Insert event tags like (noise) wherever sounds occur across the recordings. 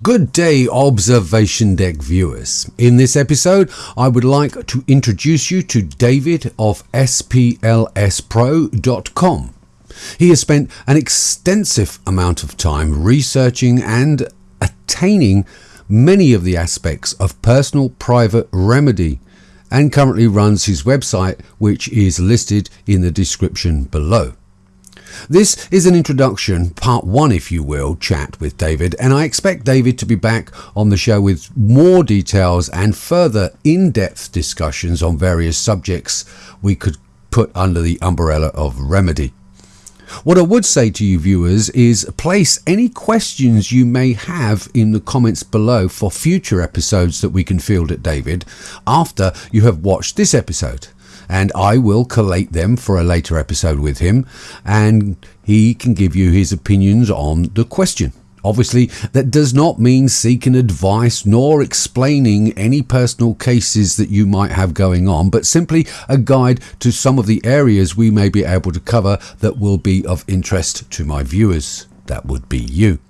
Good day, Observation Deck viewers. In this episode, I would like to introduce you to David of SPLSPro.com. He has spent an extensive amount of time researching and attaining many of the aspects of personal private remedy and currently runs his website, which is listed in the description below. This is an introduction, part one, if you will, chat with David, and I expect David to be back on the show with more details and further in depth discussions on various subjects we could put under the umbrella of remedy. What I would say to you viewers is place any questions you may have in the comments below for future episodes that we can field at David after you have watched this episode and I will collate them for a later episode with him, and he can give you his opinions on the question. Obviously, that does not mean seeking advice nor explaining any personal cases that you might have going on, but simply a guide to some of the areas we may be able to cover that will be of interest to my viewers. That would be you.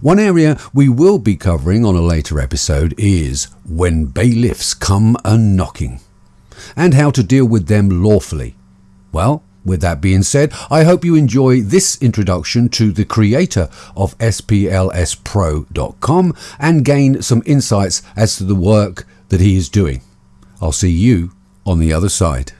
One area we will be covering on a later episode is when bailiffs come a knocking and how to deal with them lawfully. Well, with that being said, I hope you enjoy this introduction to the creator of SPLSPro.com and gain some insights as to the work that he is doing. I'll see you on the other side.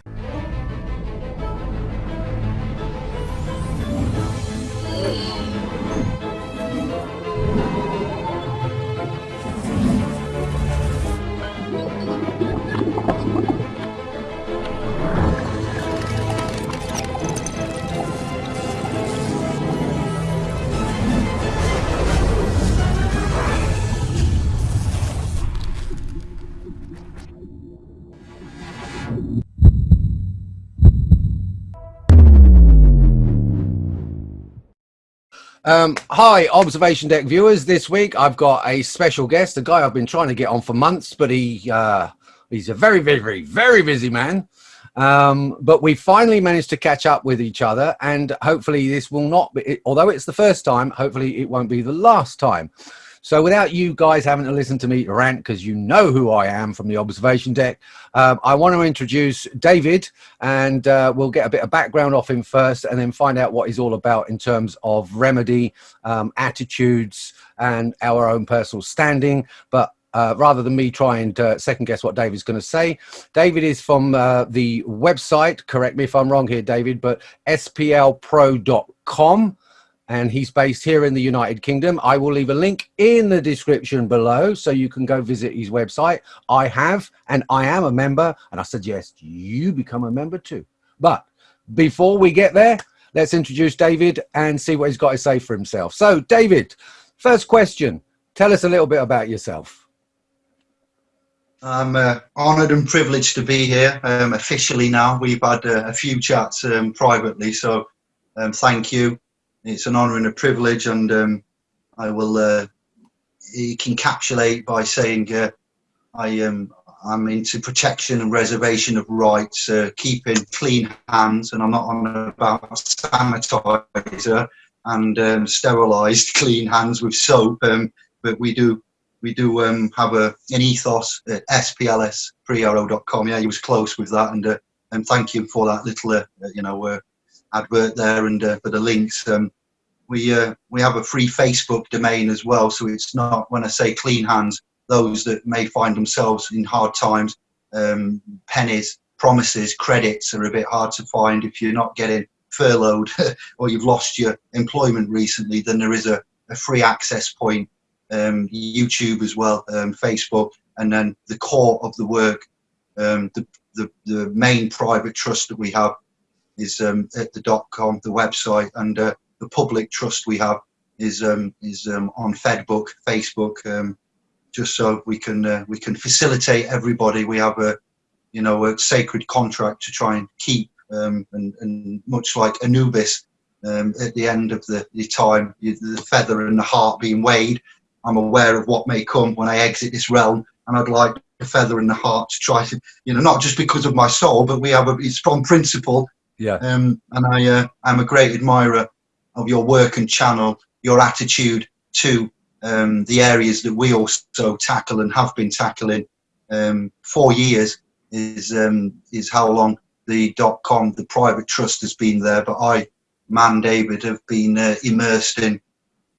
Um, hi, Observation Deck viewers. This week I've got a special guest, a guy I've been trying to get on for months, but he uh, he's a very, very, very, very busy man. Um, but we finally managed to catch up with each other, and hopefully this will not be, although it's the first time, hopefully it won't be the last time. So without you guys having to listen to me rant, because you know who I am from the observation deck, um, I want to introduce David and uh, we'll get a bit of background off him first and then find out what he's all about in terms of remedy, um, attitudes and our own personal standing. But uh, rather than me try and uh, second guess what David's going to say. David is from uh, the website, correct me if I'm wrong here, David, but splpro.com and he's based here in the United Kingdom. I will leave a link in the description below so you can go visit his website. I have, and I am a member, and I suggest you become a member too. But before we get there, let's introduce David and see what he's got to say for himself. So, David, first question, tell us a little bit about yourself. I'm uh, honoured and privileged to be here um, officially now. We've had uh, a few chats um, privately, so um, thank you it's an honour and a privilege, and um, I will uh, encapsulate by saying uh, I am I'm into protection and reservation of rights, uh, keeping clean hands, and I'm not on about sanitizer and um, sterilised (laughs) clean hands with soap, um, but we do we do um, have a an ethos at splspro.com. Yeah, he was close with that, and uh, and thank you for that little uh, you know uh, advert there and uh, for the links. Um, we uh, we have a free Facebook domain as well, so it's not when I say clean hands, those that may find themselves in hard times, um, pennies, promises, credits are a bit hard to find if you're not getting furloughed (laughs) or you've lost your employment recently. Then there is a, a free access point, um, YouTube as well, um, Facebook, and then the core of the work, um, the, the the main private trust that we have is um, at the dot com, the website, and uh, the public trust we have is um, is um, on Fedbook, Facebook, um, just so we can uh, we can facilitate everybody. We have a you know a sacred contract to try and keep, um, and, and much like Anubis, um, at the end of the, the time, the feather and the heart being weighed. I'm aware of what may come when I exit this realm, and I'd like the feather and the heart to try to, you know, not just because of my soul, but we have a strong principle. Yeah. Um, and I, uh, I'm a great admirer of your work and channel, your attitude to um, the areas that we also tackle and have been tackling um, four years is um, is how long the dot com the private trust has been there. But I man David have been uh, immersed in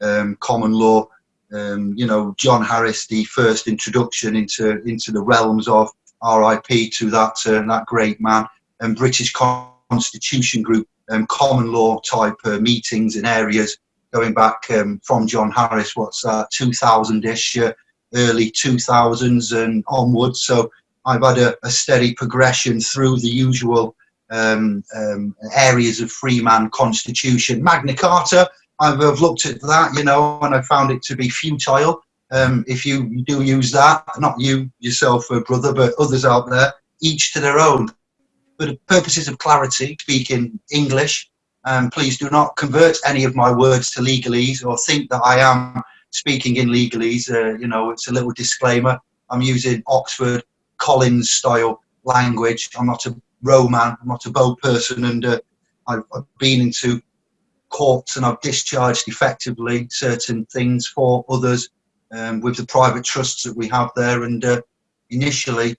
um, common law. Um, you know John Harris the first introduction into into the realms of RIP to that uh, that great man. And British Constitution Group and common law type uh, meetings in areas going back um, from John Harris, what's that, 2000-ish, uh, early 2000s and onwards. So I've had a, a steady progression through the usual um, um, areas of Freeman Constitution. Magna Carta, I've, I've, looked at that, you know, and I found it to be futile. Um, if you do use that, not you yourself, uh, brother, but others out there, each to their own. For the purposes of clarity, speaking English, um, please do not convert any of my words to legalese or think that I am speaking in legalese. Uh, you know, it's a little disclaimer. I'm using Oxford Collins style language. I'm not a Roman, I'm not a bow person, and uh, I've, I've, been into courts and I've discharged effectively certain things for others um, with the private trusts that we have there. And uh, initially,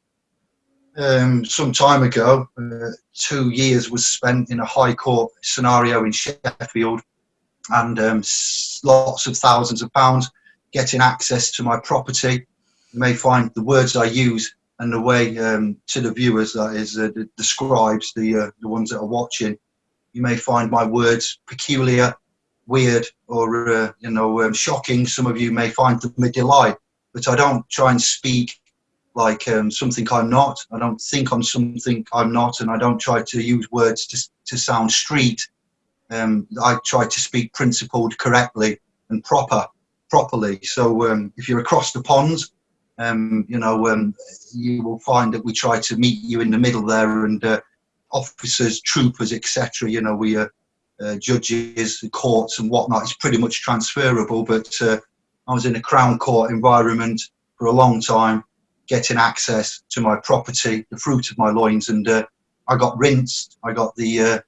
um, some time ago, uh, two years was spent in a high court scenario in Sheffield and um, lots of thousands of pounds getting access to my property. You may find the words I use and the way um, to the viewers, that is, uh, the, the, scribes, the, uh, the ones that are watching, you may find my words peculiar, weird, or, uh, you know, um, shocking. Some of you may find them a delight, but I don't try and speak like um, something I'm not. I don't think I'm something I'm not, and I don't try to use words to, to sound street. Um, I try to speak principled correctly and proper, properly. So um, if you're across the ponds, um, you know, um, you will find that we try to meet you in the middle there, and uh, officers, troopers, etc. You know, we are uh, judges, courts, and whatnot. It's pretty much transferable. But uh, I was in a Crown Court environment for a long time getting access to my property, the fruit of my loins, and uh, I got rinsed. I got the uh,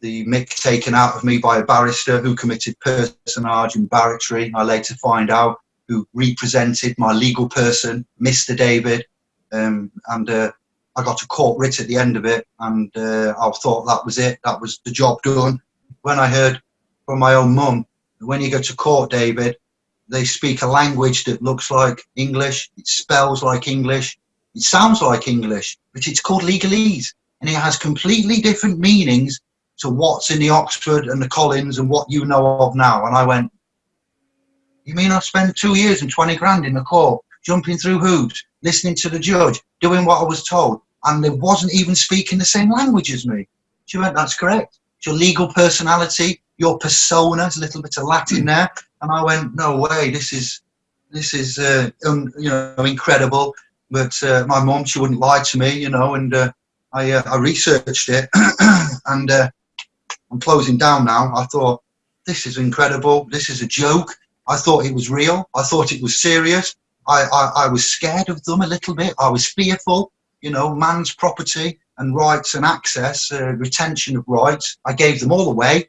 the mick taken out of me by a barrister who committed personage and barratry. I later find out who represented my legal person, Mr. David, um, and uh, I got a court writ at the end of it, and uh, I thought that was it. That was the job done. When I heard from my own mum, when you go to court, David, they speak a language that looks like English, it spells like English, it sounds like English, but it's called legalese. And it has completely different meanings to what's in the Oxford and the Collins and what you know of now. And I went, you mean I spent two years and 20 grand in the court, jumping through hoops, listening to the judge, doing what I was told, and they wasn't even speaking the same language as me. She went, that's correct. It's your legal personality, your persona, there's a little bit of Latin there, and I went, no way, this is this is uh, un, you know incredible. But uh, my mom, she wouldn't lie to me, you know, and uh, I uh, I researched it, (clears throat) and uh, I'm closing down now. I thought this is incredible. This is a joke. I thought it was real. I thought it was serious. I, I, I was scared of them a little bit. I was fearful, you know, man's property and rights and access, uh, retention of rights. I gave them all away.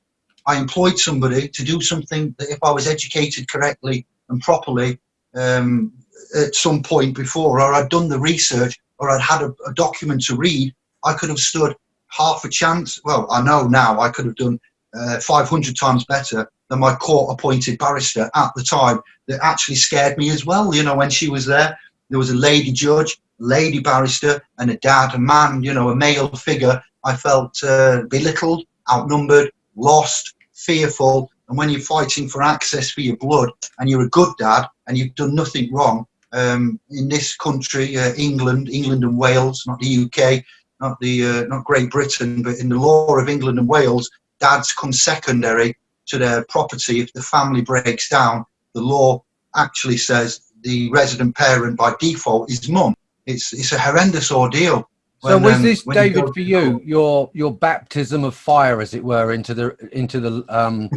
I employed somebody to do something that if I was educated correctly and properly um, at some point before, or I'd done the research, or I'd had a, a, document to read, I could have stood half a chance. Well, I know now I could have done uh, 500 times better than my court appointed barrister at the time that actually scared me as well. You know, when she was there, there was a lady judge, lady barrister, and a dad, a man, you know, a male figure. I felt uh, belittled, outnumbered, lost, fearful, and when you're fighting for access for your blood and you're a good dad and you've done nothing wrong, um, in this country, uh, England, England and Wales, not the UK, not the uh, not Great Britain, but in the law of England and Wales, dads come secondary to their property if the family breaks down. The law actually says the resident parent by default is mum. It's it's a horrendous ordeal. So when, was um, this David you for you your your baptism of fire, as it were, into the into the um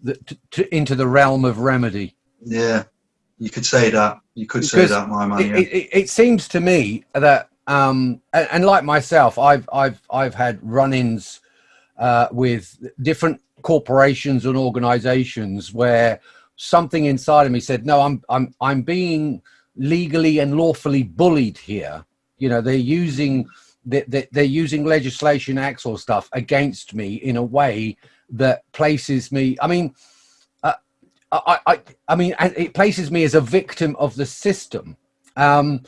the, to, into the realm of remedy? Yeah, you could say that. You could because say that, my man. It, it, it, seems to me that um and, and, like myself, I've I've I've had run-ins uh, with different corporations and organisations where something inside of me said, no, I'm, I'm, I'm being legally and lawfully bullied here. You know, they're using, they're, using legislation acts or stuff against me in a way that places me, I mean, uh, I, I, I mean, it places me as a victim of the system. Um,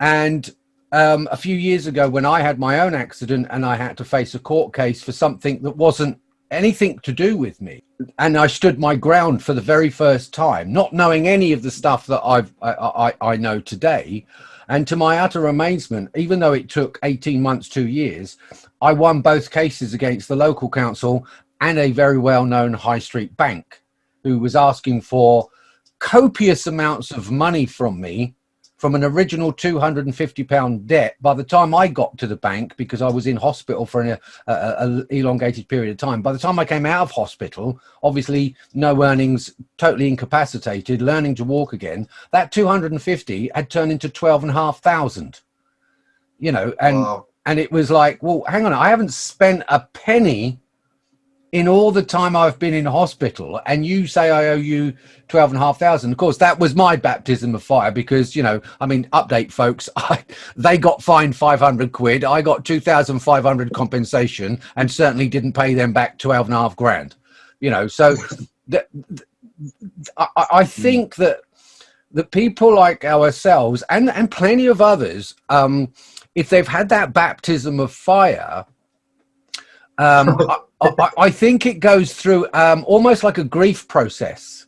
and um, a few years ago when I had my own accident and I had to face a court case for something that wasn't anything to do with me. And I stood my ground for the very first time, not knowing any of the stuff that I've, I, I, I know today. And to my utter amazement, even though it took 18 months, two years, I won both cases against the local council and a very well-known high street bank who was asking for copious amounts of money from me from an original 250 pound debt by the time I got to the bank because I was in hospital for an a, a, elongated period of time by the time I came out of hospital obviously no earnings totally incapacitated learning to walk again that 250 had turned into 12 and a half thousand you know and wow. and it was like well hang on I haven't spent a penny in all the time I've been in hospital and you say I owe you 12 and a half thousand. Of course, that was my baptism of fire because, you know, I mean, update folks, (laughs) I, they got fined 500 quid. I got 2,500 compensation and certainly didn't pay them back 12 and a half grand, you know, so I, I think that the people like ourselves and, and plenty of others, um, if they've had that baptism of fire, um, (laughs) I, I, think it goes through um, almost like a grief process.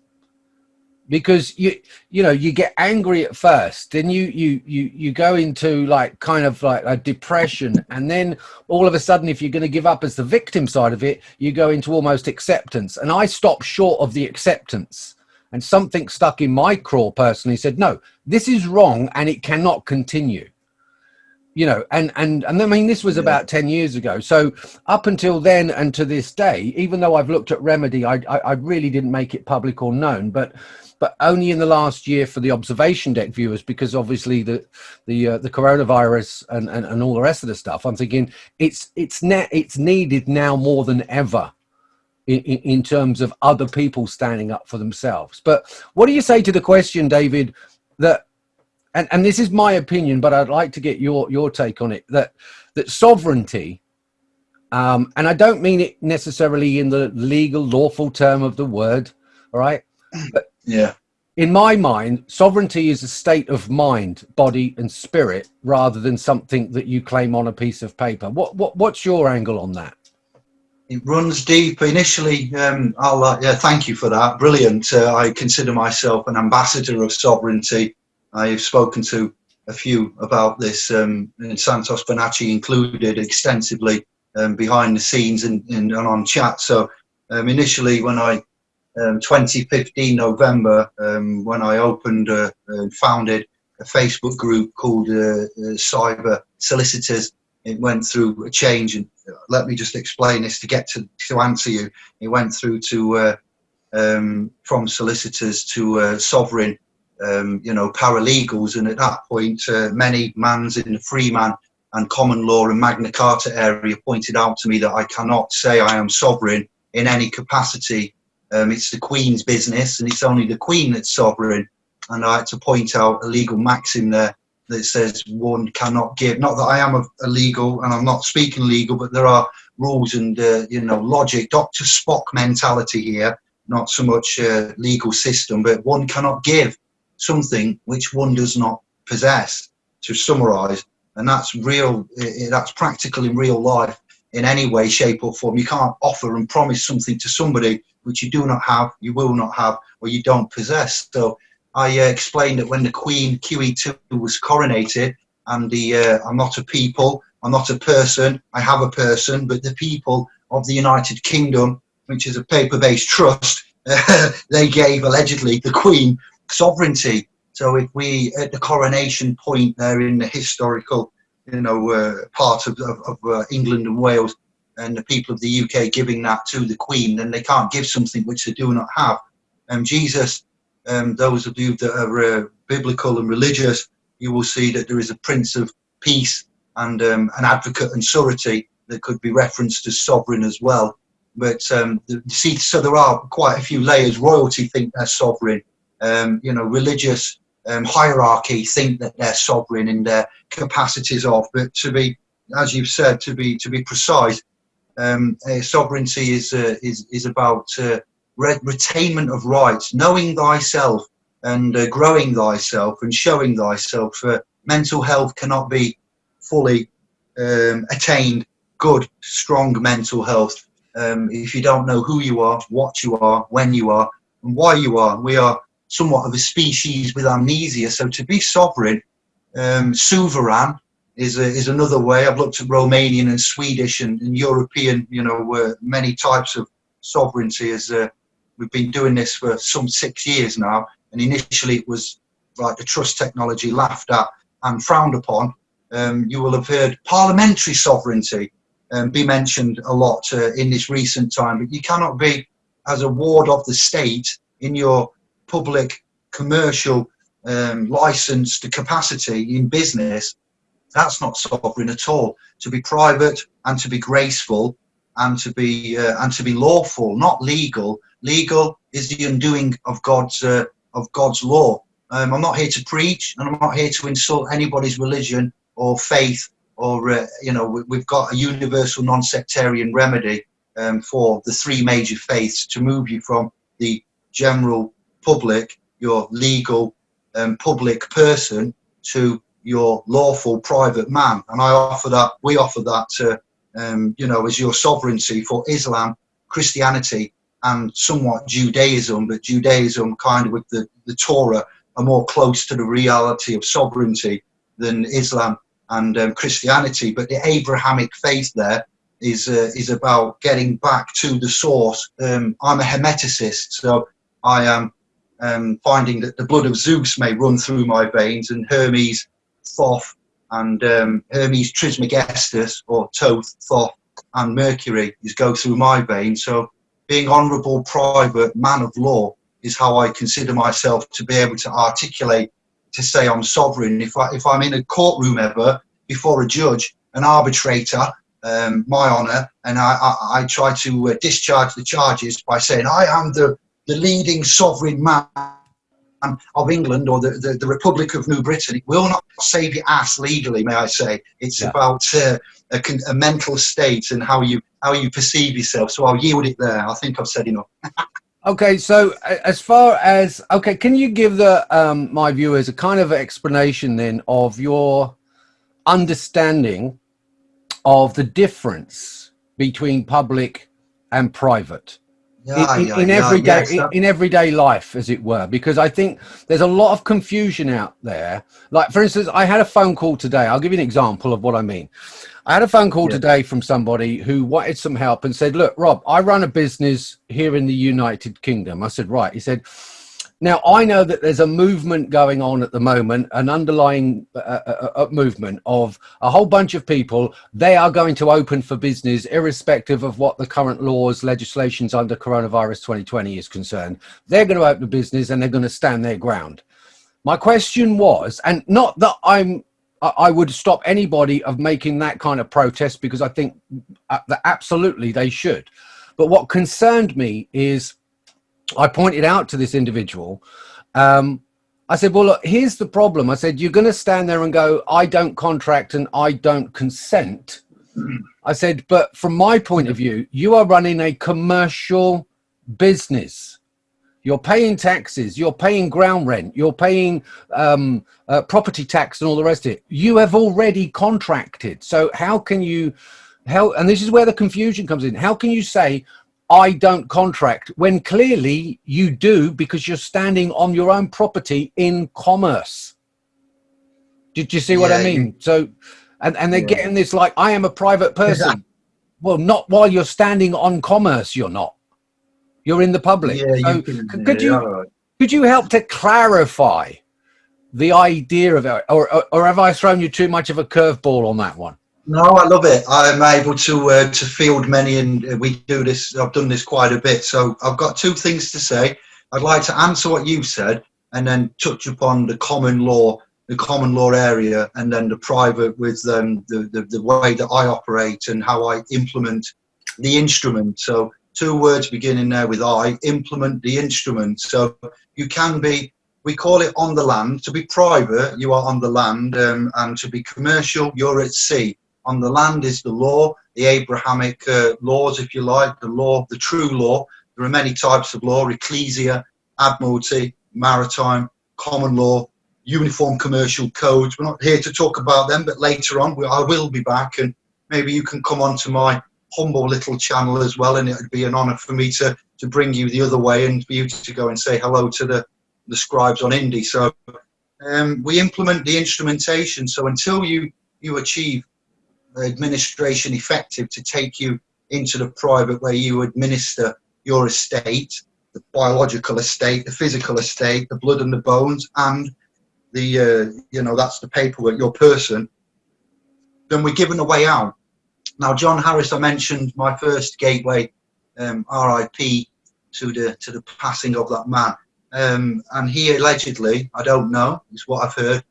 Because you you know you get angry at first then you you you you go into like kind of like a depression and then all of a sudden if you're going to give up as the victim side of it you go into almost acceptance. And i stopped short of the acceptance. And something stuck in my craw personally said no this is wrong and it cannot continue you know and and and i mean this was about 10 years ago. So up until then and to this day even though i've looked at remedy I, I i, really didn't make it public or known but but only in the last year for the observation deck viewers because obviously the the uh, the coronavirus and, and and all the rest of the stuff i'm thinking it's it's net it's needed now more than ever in, in terms of other people standing up for themselves. But what do you say to the question david that and, and this is my opinion, but I'd like to get your, your take on it, that, that sovereignty, um, and I don't mean it necessarily in the legal, lawful term of the word, all right? But yeah. In my mind, sovereignty is a state of mind, body and spirit, rather than something that you claim on a piece of paper. What, what What's your angle on that? It runs deep. Initially, um, I'll, uh, yeah, thank you for that. Brilliant. Uh, I consider myself an ambassador of sovereignty I've spoken to a few about this, um, and Santos Bonacci included extensively um, behind the scenes and, and, and on chat. So um, initially when I, um, 2015 November, um, when I opened uh, and founded a Facebook group called uh, uh, Cyber Solicitors, it went through a change and uh, let me just explain this to get to, to answer you. It went through to uh, um, from solicitors to uh, sovereign um, you know, paralegals. And at that point, uh, many mans in the Freeman and common law and Magna Carta area pointed out to me that I cannot say I am sovereign in any capacity. Um, it's the Queen's business and it's only the Queen that's sovereign. And I had to point out a legal maxim there that says one cannot give, not that I am a, a legal and I'm not speaking legal, but there are rules and, uh, you know, logic, Dr. Spock mentality here, not so much uh, legal system, but one cannot give something which one does not possess to summarize and that's real that's practical in real life in any way shape or form. You can't offer and promise something to somebody which you do not have you will not have or you don't possess. So i uh, explained that when the queen qe2 was coronated and the uh, i'm not a people i'm not a person i have a person but the people of the united kingdom which is a paper-based trust uh, (laughs) they gave allegedly the queen sovereignty. So if we, at the coronation point there in the historical, you know, uh, part of, of, of uh, England and Wales, and the people of the UK giving that to the Queen, then they can't give something which they do not have. And Jesus, um, those of you that are uh, biblical and religious, you will see that there is a Prince of Peace and um, an advocate and surety that could be referenced as sovereign as well. but um, see, so there are quite a few layers. Royalty think they're sovereign. Um, you know, religious um, hierarchy think that they're sovereign in their capacities of. But to be, as you've said, to be to be precise, um, sovereignty is uh, is is about uh, re retainment of rights, knowing thyself and uh, growing thyself and showing thyself. mental health cannot be fully um, attained. Good, strong mental health. Um, if you don't know who you are, what you are, when you are, and why you are, we are somewhat of a species with amnesia. So to be sovereign, um, is a, is another way. I've looked at Romanian and Swedish and, and European, you know, uh, many types of sovereignty. As uh, we've been doing this for some six years now, and initially it was like the trust technology laughed at and frowned upon. Um, you will have heard parliamentary sovereignty um, be mentioned a lot uh, in this recent time, but you cannot be as a ward of the state in your public commercial um, license to capacity in business, that's not sovereign at all. To be private and to be graceful and to be uh, and to be lawful, not legal. Legal is the undoing of God's uh, of God's law. Um, I'm not here to preach, and I'm not here to insult anybody's religion or faith. Or uh, you know, we've got a universal non-sectarian remedy um, for the three major faiths to move you from the general public, your legal um, public person, to your lawful private man. And I offer that, we offer that to, um, you know, as your sovereignty for Islam, Christianity, and somewhat Judaism, but Judaism kind of with the, the Torah are more close to the reality of sovereignty than Islam and um, Christianity. But the Abrahamic faith there is uh, is about getting back to the source. Um, I'm a Hermeticist, so I am um, finding that the blood of Zeus may run through my veins and Hermes, Thoth, and um, Hermes Trismegistus, or Thoth, Thoth, and Mercury is go through my veins. So being honourable, private, man of law is how I consider myself to be able to articulate to say I'm sovereign. If, I, if I'm in a courtroom ever before a judge, an arbitrator, um, my honour, and I, I, I try to uh, discharge the charges by saying I am the the leading sovereign man of England or the, the, the, Republic of New Britain. It will not save your ass legally, may I say. It's yeah. about uh, a, a, mental state and how you how you perceive yourself. So I'll yield it there. I think I've said enough. (laughs) okay, so as far as okay, can you give the um, my viewers a kind of explanation then of your understanding of the difference between public and private? Yeah, in, yeah, in yeah, everyday in, in, everyday life as it were because i think there's a lot of confusion out there. Like for instance i had a phone call today. I'll give you an example of what i mean. I had a phone call today from somebody who wanted some help and said look rob i run a business here in the united kingdom. I said right. He said now, I know that there's a movement going on at the moment, an underlying uh, uh, uh, movement of a whole bunch of people. They are going to open for business, irrespective of what the current laws, legislations under coronavirus 2020 is concerned. They're going to open business and they're going to stand their ground. My question was, and not that I'm I would stop anybody of making that kind of protest because I think uh, that absolutely they should. But what concerned me is I pointed out to this individual, um, I said, well, look, here's the problem. I said, you're going to stand there and go, I don't contract and I don't consent. I said, but from my point of view, you are running a commercial business. You're paying taxes, you're paying ground rent, you're paying um, uh, property tax and all the rest of it. You have already contracted. So how can you, how, and this is where the confusion comes in. How can you say, I don't contract when clearly you do because you're standing on your own property in commerce. Did you see what I mean? So, and, and they're yeah. getting this like, I am a private (laughs) person. well, not while you're standing on commerce, you're not. You're in the public. Yeah, so you can, could you right. could you help to clarify the idea of it, or, or, or have I thrown you too much of a curveball on that one? No, I love it. I'm able to uh, to field many, and we do this. I've done this quite a bit. So I've got two things to say. I'd like to answer what you said, and then touch upon the common law, the common law area, and then the private with um, the, the the way that I operate and how I implement the instrument. So two words beginning there with I, implement the instrument. So you can be, we call it on the land. To be private, you are on the land, um, and to be commercial, you're at sea. On the land is the law, the Abrahamic uh, laws, if you like, the law, the true law. There are many types of law, ecclesia, admiralty, maritime, common law, uniform commercial codes. We're not here to talk about them, but later on we, I will be back and maybe you can come onto my humble little channel as well and it would be an honor for me to, to bring you the other way and for you to go and say hello to the, the scribes on Indie. So um, we implement the instrumentation. So until you, you achieve administration effective to take you into the private where you administer your estate, the biological estate, the physical estate, the blood and the bones, and the uh, you know that's the paperwork, your person. Then we're given a way out. Now, John Harris, I mentioned my first gateway, um, RIP, to the to the passing of that man, um, and he allegedly, I don't know, it's what I've heard.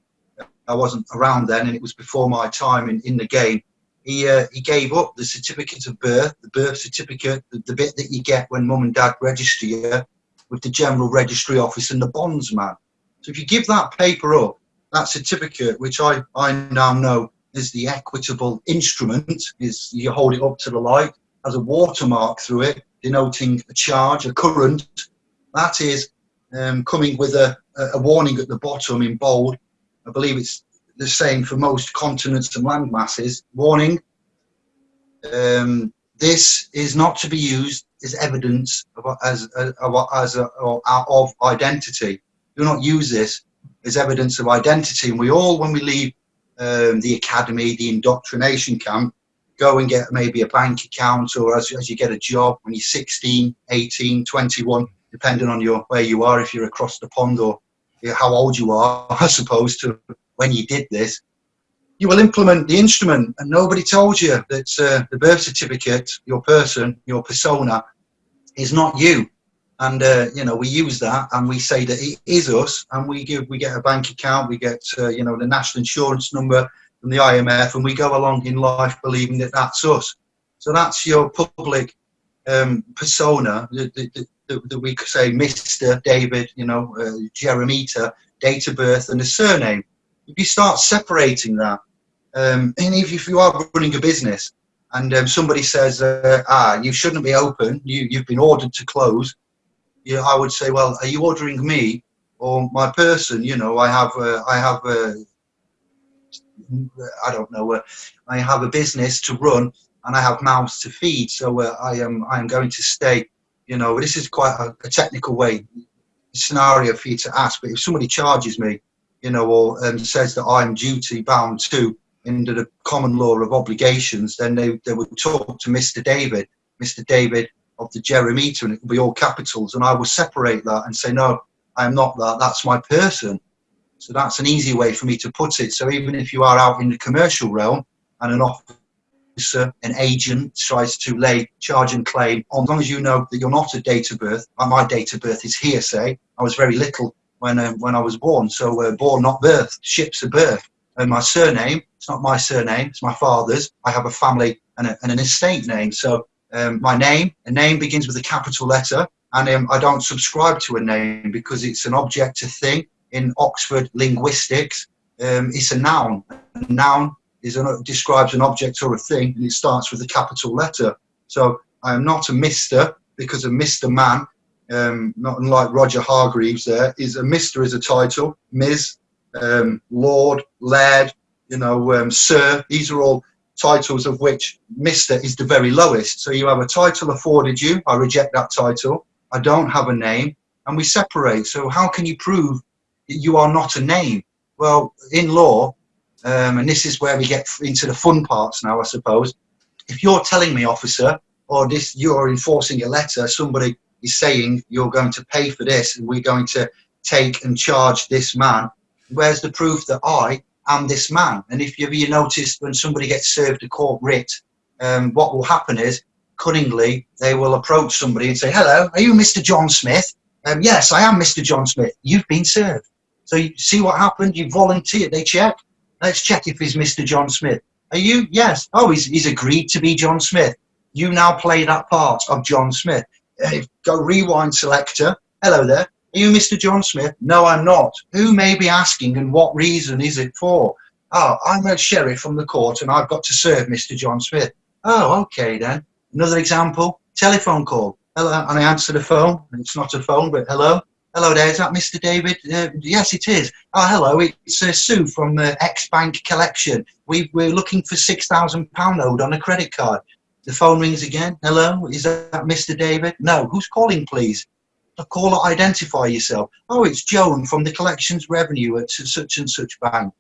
I wasn't around then, and it was before my time in in the game he uh, he gave up the certificate of birth, the birth certificate, the, the bit that you get when mum and dad register you with the general registry office and the bondsman. So if you give that paper up, that certificate, which I, I now know is the equitable instrument, is you hold it up to the light, has a watermark through it, denoting a charge, a current. That is um, coming with a, a warning at the bottom in bold. I believe it's the same for most continents and land masses. Warning, um, this is not to be used as evidence of, as, as, as a, of identity. Do not use this as evidence of identity. And we all, when we leave um, the academy, the indoctrination camp, go and get maybe a bank account or as, as you get a job when you're 16, 18, 21, depending on your where you are, if you're across the pond or how old you are, (laughs) I suppose, to when you did this, you will implement the instrument and nobody told you that uh, the birth certificate, your person, your persona, is not you. And, uh, you know, we use that and we say that it is us and we give, we get a bank account, we get, uh, you know, the national insurance number from the IMF and we go along in life believing that that's us. So that's your public um, persona that, that, that, that, we could say Mr. David, you know, uh, Jeremita, date of birth and a surname if you start separating that, um, and if, if you are running a business and um, somebody says, uh, ah, you shouldn't be open, you, you've been ordered to close, you, I would say, well, are you ordering me or my person? You know, I have, uh, I have, uh, I don't know, uh, I have a business to run and I have mouths to feed. So uh, I am, I am going to stay, you know, this is quite a, a technical way scenario for you to ask, but if somebody charges me you know, or um, says that I'm duty bound to under the common law of obligations, then they, they would talk to Mr. David, Mr. David of the Jeremita, and it would be all capitals. And I would separate that and say, no, I am not that, that's my person. So that's an easy way for me to put it. So even if you are out in the commercial realm and an officer, an agent tries to lay charge and claim, on, as long as you know that you're not a date of birth, my date of birth is hearsay. I was very little when uh, when I was born. So uh, born, not birth. Ships of birth. And my surname, it's not my surname, it's my father's. I have a family and, a, and an estate name. So um, my name, a name begins with a capital letter, and um, I don't subscribe to a name because it's an object, a thing. In Oxford linguistics, um, it's a noun. A noun is an, describes an object or a thing, and it starts with a capital letter. So I am not a Mister because a Mister Man um, not unlike Roger Hargreaves there, is a Mr. is a title, Ms., um, Lord, Laird, you know, um, Sir. These are all titles of which Mr. is the very lowest. So you have a title afforded you, I reject that title, I don't have a name, and we separate. So how can you prove that you are not a name? Well, in law, um, and this is where we get into the fun parts now, I suppose. If you're telling me, officer, or this, you're enforcing a letter, somebody is saying you're going to pay for this and we're going to take and charge this man. Where's the proof that I am this man? And if you, you noticed when somebody gets served a court writ, um, what will happen is cunningly they will approach somebody and say, hello, are you Mr. John Smith? Um, yes, I am Mr. John Smith. You've been served. So you see what happened? You volunteered. They check. Let's check if he's Mr. John Smith. Are you? Yes. Oh, he's, he's agreed to be John Smith. You now play that part of John Smith. Uh, go rewind selector. Hello there. Are you Mr. John Smith? No, I'm not. Who may be asking and what reason is it for? Oh, I'm a sheriff from the court and I've got to serve Mr. John Smith. Oh, okay then. Another example, telephone call. Hello, and I answer the phone. It's not a phone, but hello. Hello there, is that Mr. David? Uh, yes, it is. Oh, hello, it's uh, Sue from uh, X-Bank Collection. We, we're looking for £6,000 owed on a credit card. The phone rings again. Hello, is that Mr. David? No, who's calling, please? The caller, identify yourself. Oh, it's Joan from the collections revenue at such and such bank.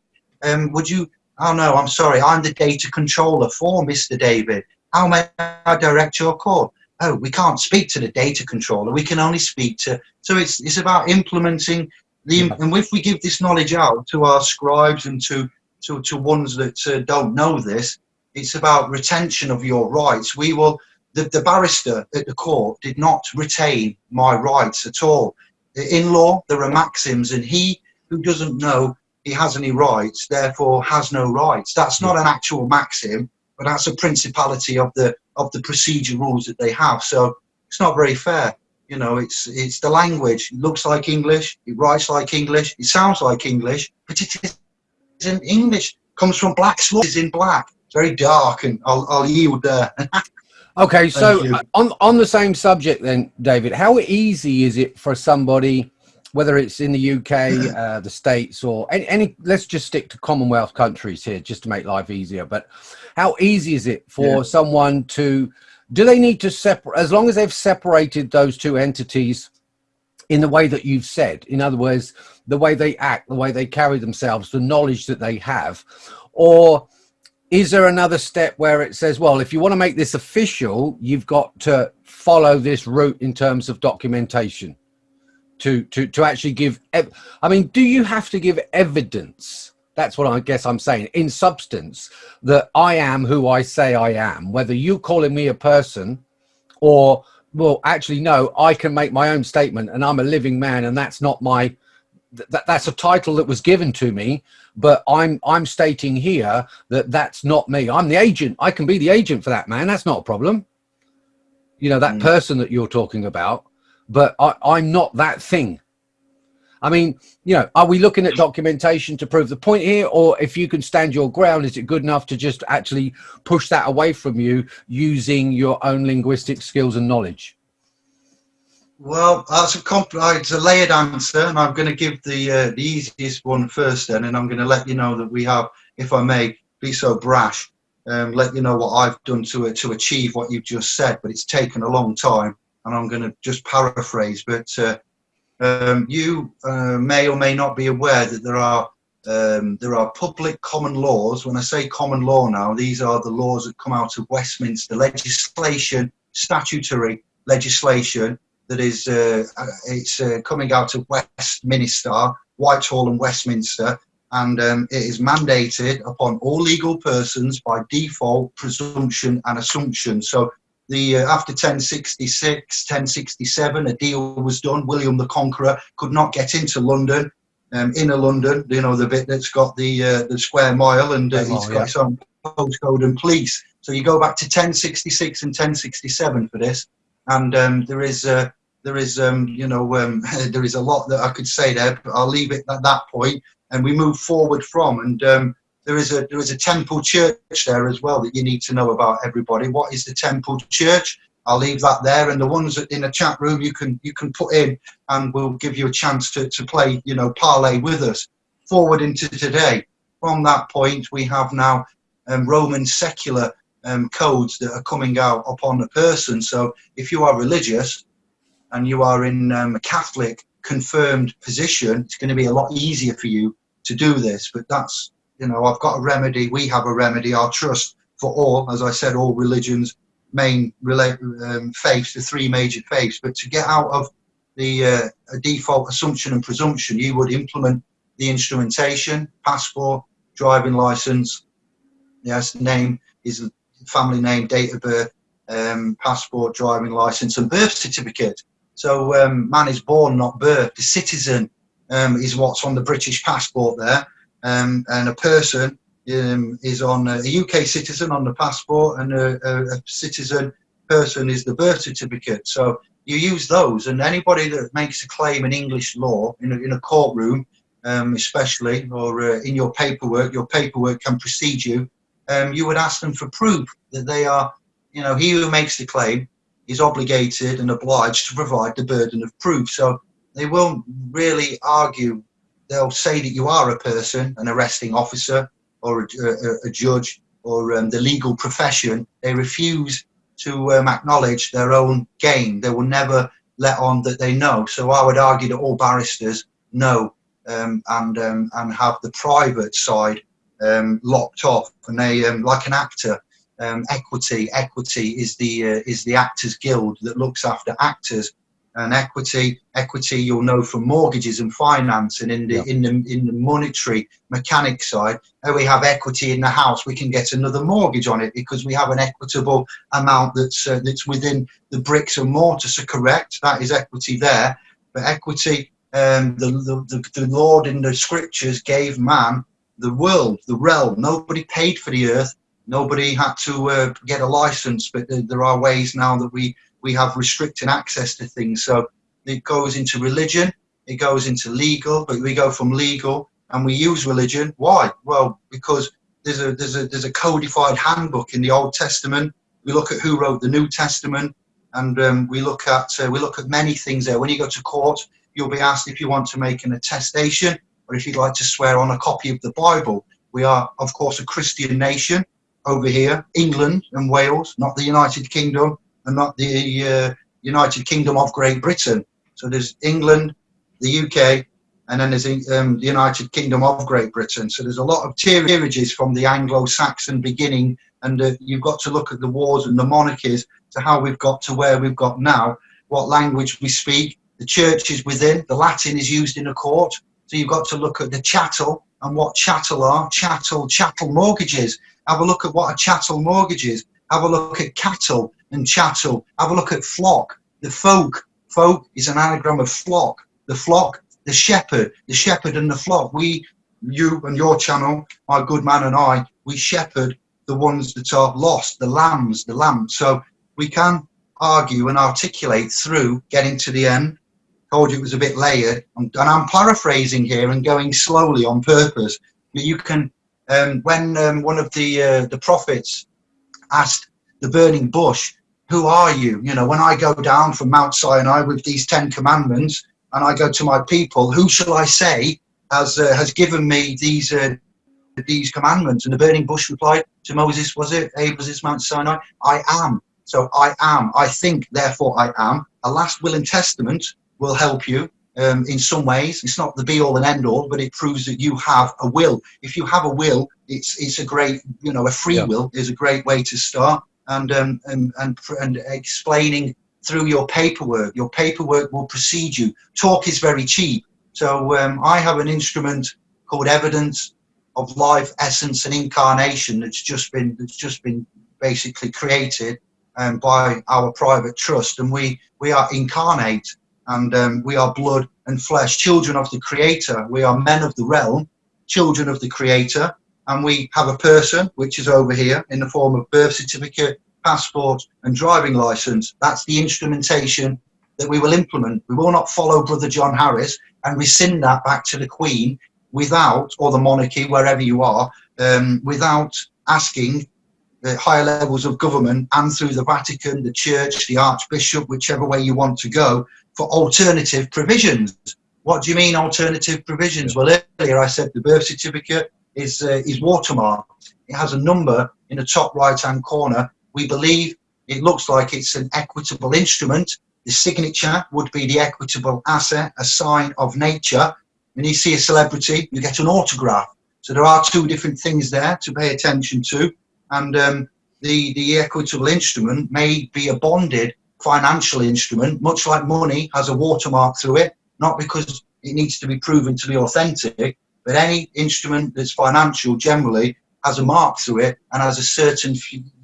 Um, would you, oh no, I'm sorry, I'm the data controller for Mr. David. How may I direct your call? oh, we can't speak to the data controller. We can only speak to, so it's, it's about implementing the, and if we give this knowledge out to our scribes and to, to, to ones that uh, don't know this, it's about retention of your rights. We will, the, the barrister at the court did not retain my rights at all. In law, there are maxims and he who doesn't know he has any rights, therefore has no rights. That's not an actual maxim, but that's a principality of the of the procedure rules that they have. So it's not very fair. You know, it's it's the language. It looks like English. It writes like English. It sounds like English, but it isn't English. Comes from black. It's in black. Very dark, and I'll I'll yield there. (laughs) okay, so on on the same subject then, David, how easy is it for somebody? whether it's in the UK, (clears throat) uh, the States, or any, any, let's just stick to Commonwealth countries here just to make life easier. But how easy is it for yeah. someone to do they need to separate as long as they've separated those two entities in the way that you've said in other words the way they act the way they carry themselves the knowledge that they have or is there another step where it says well if you want to make this official you've got to follow this route in terms of documentation to to to actually give i mean do you have to give evidence that's what I guess I'm saying. In substance, that I am who I say I am, whether you calling me a person or, well, actually, no, I can make my own statement and I'm a living man and that's not my, that, that's a title that was given to me, but I'm, I'm stating here that that's not me. I'm the agent. I can be the agent for that man. That's not a problem. You know, that mm. person that you're talking about, but I, I'm not that thing. I mean, you know, are we looking at documentation to prove the point here? Or if you can stand your ground, is it good enough to just actually push that away from you using your own linguistic skills and knowledge? Well, that's a, it's a layered answer, and I'm going to give the uh, the easiest one first, then, and I'm going to let you know that we have, if I may be so brash, um, let you know what I've done to uh, to achieve what you've just said. But it's taken a long time, and I'm going to just paraphrase. But uh, um, you uh, may or may not be aware that there are um, there are public common laws. When I say common law now, these are the laws that come out of Westminster legislation, statutory legislation that is uh, uh it's uh, coming out of Westminster, Whitehall, and Westminster, and um, it is mandated upon all legal persons by default, presumption, and assumption. So the uh, after 1066 1067 a deal was done william the conqueror could not get into london um, inner london you know the bit that's got the uh, the square mile and uh, it's got yeah. its own postcode and police so you go back to 1066 and 1067 for this and um, there is uh, there is um, you know um, (laughs) there is a lot that i could say there but i'll leave it at that point and we move forward from and um, there is a there is a temple church there as well that you need to know about everybody. What is the temple church? I'll leave that there and the ones in the chat room you can you can put in and we'll give you a chance to, to play you know parlay with us. Forward into today. From that point we have now um, roman secular um, codes that are coming out upon a person. So if you are religious and you are in um, a catholic confirmed position it's going to be a lot easier for you to do this but that's you know, I've got a remedy, we have a remedy, our trust for all, as I said, all religions, main um, faiths, the three major faiths. But to get out of the uh, default assumption and presumption, you would implement the instrumentation, passport, driving license, yes, name is family name, date of birth, um, passport, driving license, and birth certificate. So um, man is born, not birth. The citizen um, is what's on the British passport there um, and a person um, is on a, UK citizen on the passport and a, a, a, citizen person is the birth certificate. So you use those, and anybody that makes a claim in English law in a, in a courtroom, um, especially, or uh, in your paperwork, your paperwork can precede you. Um, you would ask them for proof that they are, you know, he who makes the claim is obligated and obliged to provide the burden of proof. So they won't really argue. They'll say that you are a person, an arresting officer, or a, a, a judge, or um, the legal profession. They refuse to um, acknowledge their own gain. They will never let on that they know. So I would argue that all barristers know um, and um, and have the private side um, locked off, and they um, like an actor. Um, equity, equity is the uh, is the actors guild that looks after actors. And equity equity you'll know from mortgages and finance and in the in the in the monetary mechanic side and we have equity in the house. We can get another mortgage on it because we have an equitable amount that's uh, that's within the bricks and mortar. So correct that is equity there. But equity um, the, the, the lord in the scriptures gave man the world the realm. Nobody paid for the earth nobody had to uh, get a license but there are ways now that we we have restricted access to things. So it goes into religion, it goes into legal, but we go from legal and we use religion. Why? Well, because there's a there's a there's a codified handbook in the Old Testament. We look at who wrote the New Testament, and um, we look at uh, we look at many things there. When you go to court, you'll be asked if you want to make an attestation or if you'd like to swear on a copy of the Bible. We are, of course, a Christian nation over here, England and Wales, not the United Kingdom and not the uh, United Kingdom of Great Britain. So there's England, the UK, and then there's um, the United Kingdom of Great Britain. So there's a lot of peerages from the Anglo-Saxon beginning, and uh, you've got to look at the wars and the monarchies to how we've got to where we've got now, what language we speak, the church is within, the Latin is used in a court. So you've got to look at the chattel and what chattel are, chattel, chattel mortgages. Have a look at what a chattel mortgage is. Have a look at cattle and chattel. Have a look at flock. The folk. Folk is an anagram of flock. The flock, the shepherd, the shepherd and the flock. We, you and your channel, my good man and I, we shepherd the ones that are lost, the lambs, the lambs. So we can argue and articulate through getting to the end. Told you it was a bit layered, and I'm paraphrasing here and going slowly on purpose. But you can, um, when um, one of the uh, the prophets asked the burning bush, who are you? You know, when I go down from Mount Sinai with these 10 commandments and I go to my people, who shall I say has, uh, has given me these, uh, these commandments? And the burning bush replied to Moses, was it, was this Mount Sinai? I am. So I am. I think, therefore I am. A last will and testament will help you um, in some ways. It's not the be all and end all, but it proves that you have a will. If you have a will, it's it's a great, you know, a free yeah. will is a great way to start and, um, and, and, and explaining through your paperwork. Your paperwork will precede you. Talk is very cheap. So um, I have an instrument called evidence of life, essence, and incarnation that's just been that's just been basically created um, by our private trust, and we we are incarnate, and um, we are blood and flesh, children of the Creator. We are men of the realm, children of the Creator, and we have a person, which is over here in the form of birth certificate, passport and driving license. That's the instrumentation that we will implement. We will not follow Brother John Harris and rescind that back to the Queen without, or the monarchy, wherever you are, um, without asking the higher levels of government and through the Vatican, the Church, the Archbishop, whichever way you want to go, for alternative provisions. What do you mean alternative provisions? Well, earlier I said the birth certificate, is, uh, is watermarked. It has a number in the top right hand corner. We believe it looks like it's an equitable instrument. The signature would be the equitable asset, a sign of nature. When you see a celebrity, you get an autograph. So there are two different things there to pay attention to. And um, the, the equitable instrument may be a bonded financial instrument, much like money has a watermark through it, not because it needs to be proven to be authentic, but any instrument that's financial generally has a mark through it and has a certain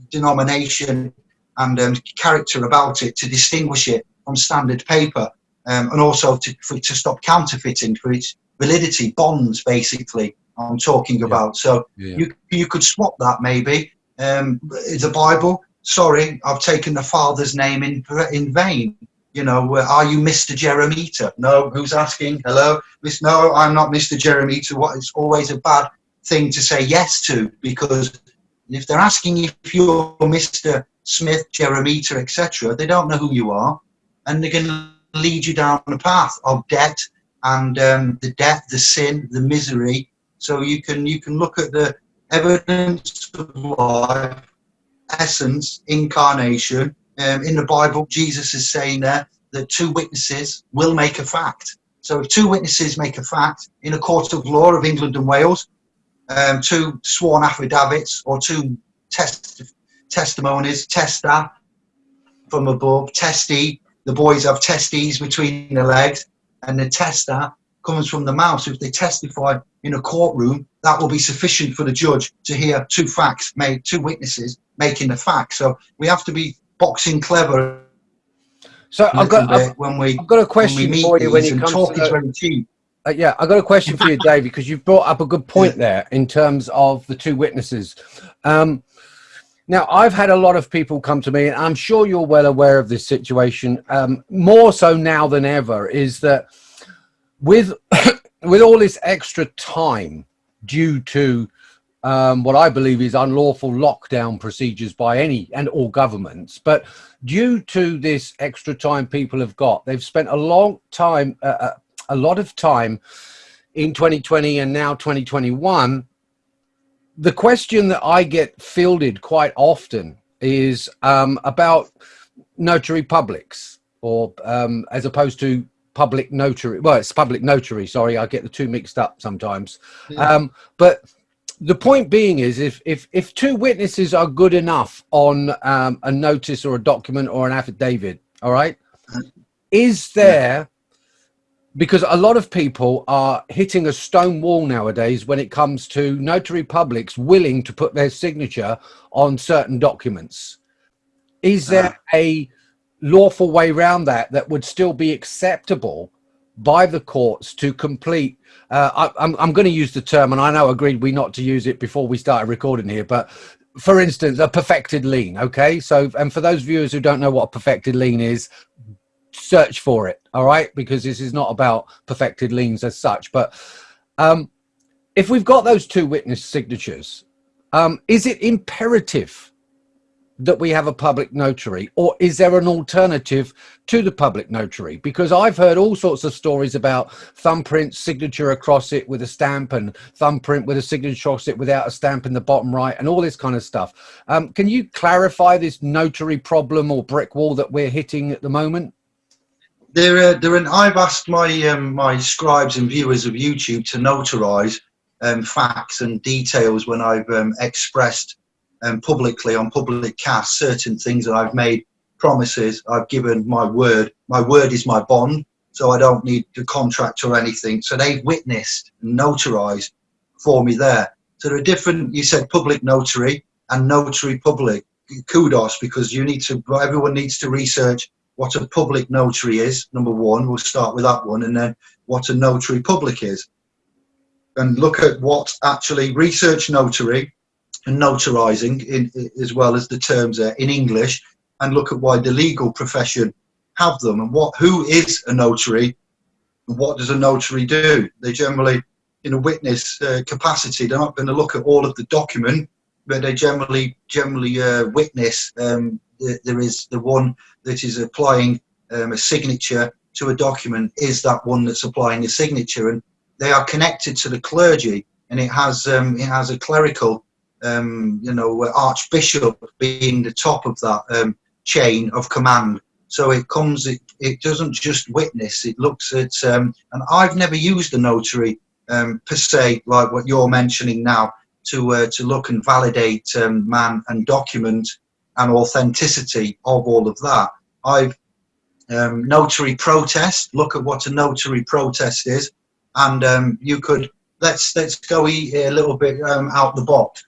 denomination and um, character about it to distinguish it from standard paper um, and also to, for, to stop counterfeiting for its validity, bonds basically I'm talking about. So yeah. you, you could swap that maybe. Um, the Bible sorry, I've taken the father's name in in vain. You know, uh, are you Mr. Jeremita? No, who's asking? Hello, Miss? No, I'm not Mr. Jeremita. What? It's always a bad thing to say yes to because if they're asking if you're Mr. Smith, Jeremita, etc., they don't know who you are, and they're going to lead you down the path of debt and um, the death, the sin, the misery. So you can you can look at the evidence of life, essence, incarnation, um, in the Bible, Jesus is saying there that two witnesses will make a fact. So if two witnesses make a fact in a court of law of England and Wales, um, two sworn affidavits or two test testimonies, testa from above, testy, the boys have testes between the legs, and the tester comes from the mouth. So if they testify in a courtroom, that will be sufficient for the judge to hear two facts made, two witnesses making the fact. So we have to be boxing clever. So I've got I've, when we I've got a question for you when it comes to uh, yeah, I've got a question for you, David, because you've brought up a good point there in terms of the two witnesses. Um, now, I've had a lot of people come to me, and I'm sure you're well aware of this situation, um, more so now than ever, is that with (coughs) with all this extra time due to um, what I believe is unlawful lockdown procedures by any and all governments. But due to this extra time people have got, they've spent a long time, uh, uh a lot of time in 2020 and now 2021. The question that I get fielded quite often is um, about notary publics or um, as opposed to public notary. Well, it's public notary. Sorry, I get the two mixed up sometimes. Yeah. Um, but the point being is if if if two witnesses are good enough on um, a notice or a document or an affidavit all right is there because a lot of people are hitting a stone wall nowadays when it comes to notary publics willing to put their signature on certain documents. Is there uh, a lawful way around that that would still be acceptable by the courts to complete uh, I, am I'm going to use the term and I know agreed we not to use it before we started recording here but for instance a perfected lien. okay so and for those viewers who don't know what a perfected lien is search for it all right because this is not about perfected liens as such but um if we've got those two witness signatures um is it imperative that we have a public notary or is there an alternative to the public notary? Because i've heard all sorts of stories about thumbprint signature across it with a stamp and thumbprint with a signature across it without a stamp in the bottom right and all this kind of stuff. Um, can you clarify this notary problem or brick wall that we're hitting at the moment? There uh, there and i've asked my um, my scribes and viewers of youtube to notarize um, facts and details when i've um, expressed um, publicly on public cast certain things that I've made promises. I've given my word. My word is my bond, so I don't need the contract or anything. So they've witnessed, and notarized for me there. So there are different. You said public notary and notary public. Kudos because you need to. Everyone needs to research what a public notary is. Number one, we'll start with that one, and then what a notary public is, and look at what actually research notary and notarizing in, as well as the terms in English and look at why the legal profession have them and what who is a notary and what does a notary do? They generally in a witness uh, capacity they're not going to look at all of the document but they generally generally uh, witness um, the, there is the one that is applying um, a signature to a document is that one that's applying a signature and they are connected to the clergy and it has um, it has a clerical um, you know, Archbishop being the top of that um, chain of command. So it comes, it, it doesn't just witness, it looks at, um, and I've never used a notary um, per se, like what you're mentioning now, to, uh, to look and validate um, man and document and authenticity of all of that. I've um, notary protest, look at what a notary protest is, and you could, let's, let's go a little bit out the box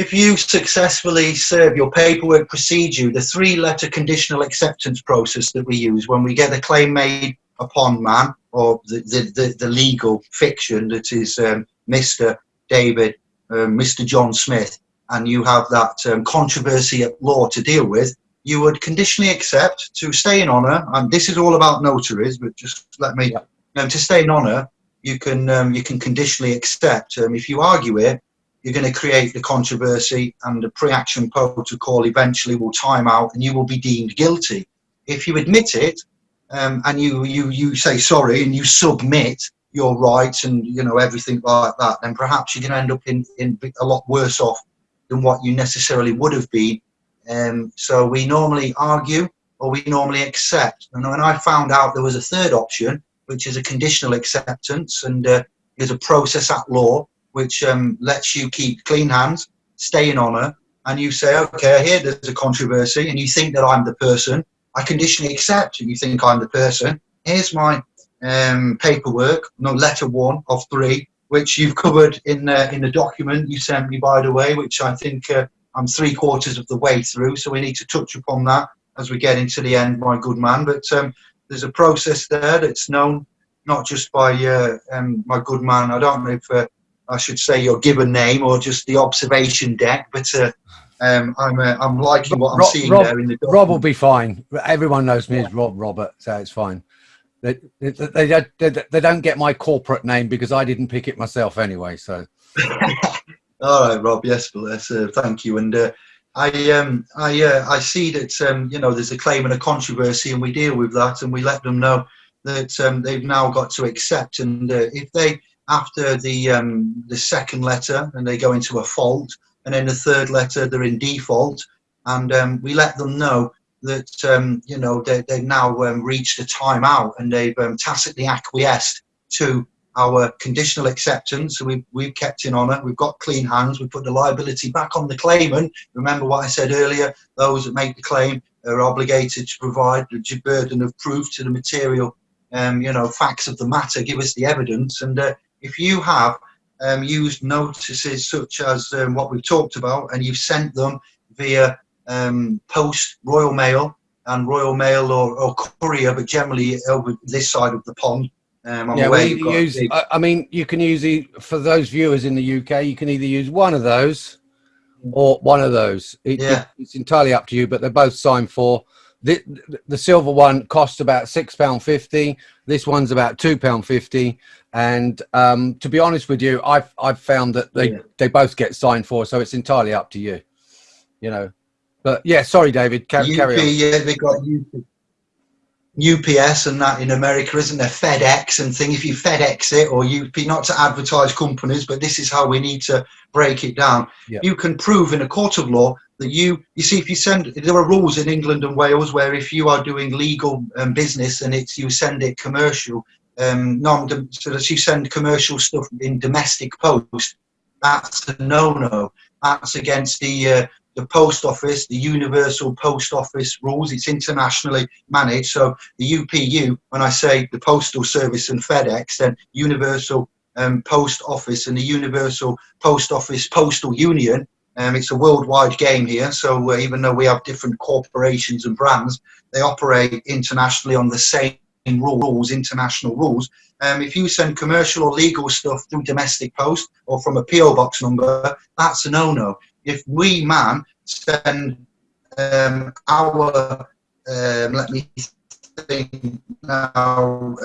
if you successfully serve your paperwork procedure, the three letter conditional acceptance process that we use when we get a claim made upon man or the, the, the, the legal fiction that is um, Mr. David, uh, Mr. John Smith, and you have that um, controversy at law to deal with, you would conditionally accept to stay in honour, and this is all about notaries, but just let me, yeah. you know, to stay in honour, you can um, you can conditionally accept. Um, if you argue it, you're going to create the controversy, and the pre-action protocol eventually will time out, and you will be deemed guilty. If you admit it, um, and you you you say sorry, and you submit your rights, and you know everything like that, then perhaps you're going to end up in in a lot worse off than what you necessarily would have been. Um, so we normally argue or we normally accept. And when I found out there was a third option, which is a conditional acceptance, and uh, there's a process at law which um, lets you keep clean hands, stay in honour, and you say, okay, here there's a controversy, and you think that I'm the person. I conditionally accept, you think I'm the person. Here's my um, paperwork, no letter one of three, which you've covered in uh, in the document you sent me, by the way, which I think uh, I'm three quarters of the way through. So we need to touch upon that as we get into the end, my good man. But um, there's a process there that's known not just by uh, um, my good man. I don't know if uh, I should say your given name or just the observation deck, but. Uh, um, I'm uh, I'm liking what I'm Rob, seeing Rob, there in the document. Rob will be fine. Everyone knows me as Rob Robert, so it's fine. They, they, they, they, they don't get my corporate name because I didn't pick it myself anyway. So. (laughs) All right, Rob. Yes, bless. Uh, thank you. And uh, I um, I uh, I see that um, you know there's a claim and a controversy, and we deal with that, and we let them know that um, they've now got to accept. And uh, if they after the um, the second letter and they go into a fault, and then the third letter they're in default, and um, we let them know that um, you know they, they've now um, reached a timeout and they've um, tacitly acquiesced to our conditional acceptance. So we've, we've kept in honour, we've got clean hands, we put the liability back on the claimant. Remember what I said earlier, those that make the claim are obligated to provide the burden of proof to the material, um, you know, facts of the matter, give us the evidence. And uh, if you have um, used notices such as um, what we've talked about and you've sent them via um, post Royal Mail and Royal Mail or, or courier, but generally over this side of the pond. Um, yeah, well, use, big... I, I mean, you can use the, for those viewers in the UK, you can either use one of those or one of those. It, yeah. It, it's entirely up to you, but they're both signed for. The, the silver one costs about £6.50. This one's about £2.50. And um, to be honest with you, I've, I've found that they, yeah. they both get signed for, so it's entirely up to you. You know, but yeah, sorry, David. UP, carry on. Yeah, they got UP, UPS and that in America, isn't there? FedEx and thing. If you FedEx it or UP, not to advertise companies, but this is how we need to break it down. Yep. You can prove in a court of law that you, you see, if you send, there are rules in England and Wales where if you are doing legal um, business and it's you send it commercial, um, non, so that you send commercial stuff in domestic post, that's a no-no. That's against the uh, the post office, the universal post office rules. It's internationally managed. So the UPU, when I say the postal service and FedEx, then universal um, post office and the universal post office postal union. Um, it's a worldwide game here. So uh, even though we have different corporations and brands, they operate internationally on the same rules, international rules. Um, if you send commercial or legal stuff through domestic post or from a PO box number, that's a no-no if we man send um, our um, let me think now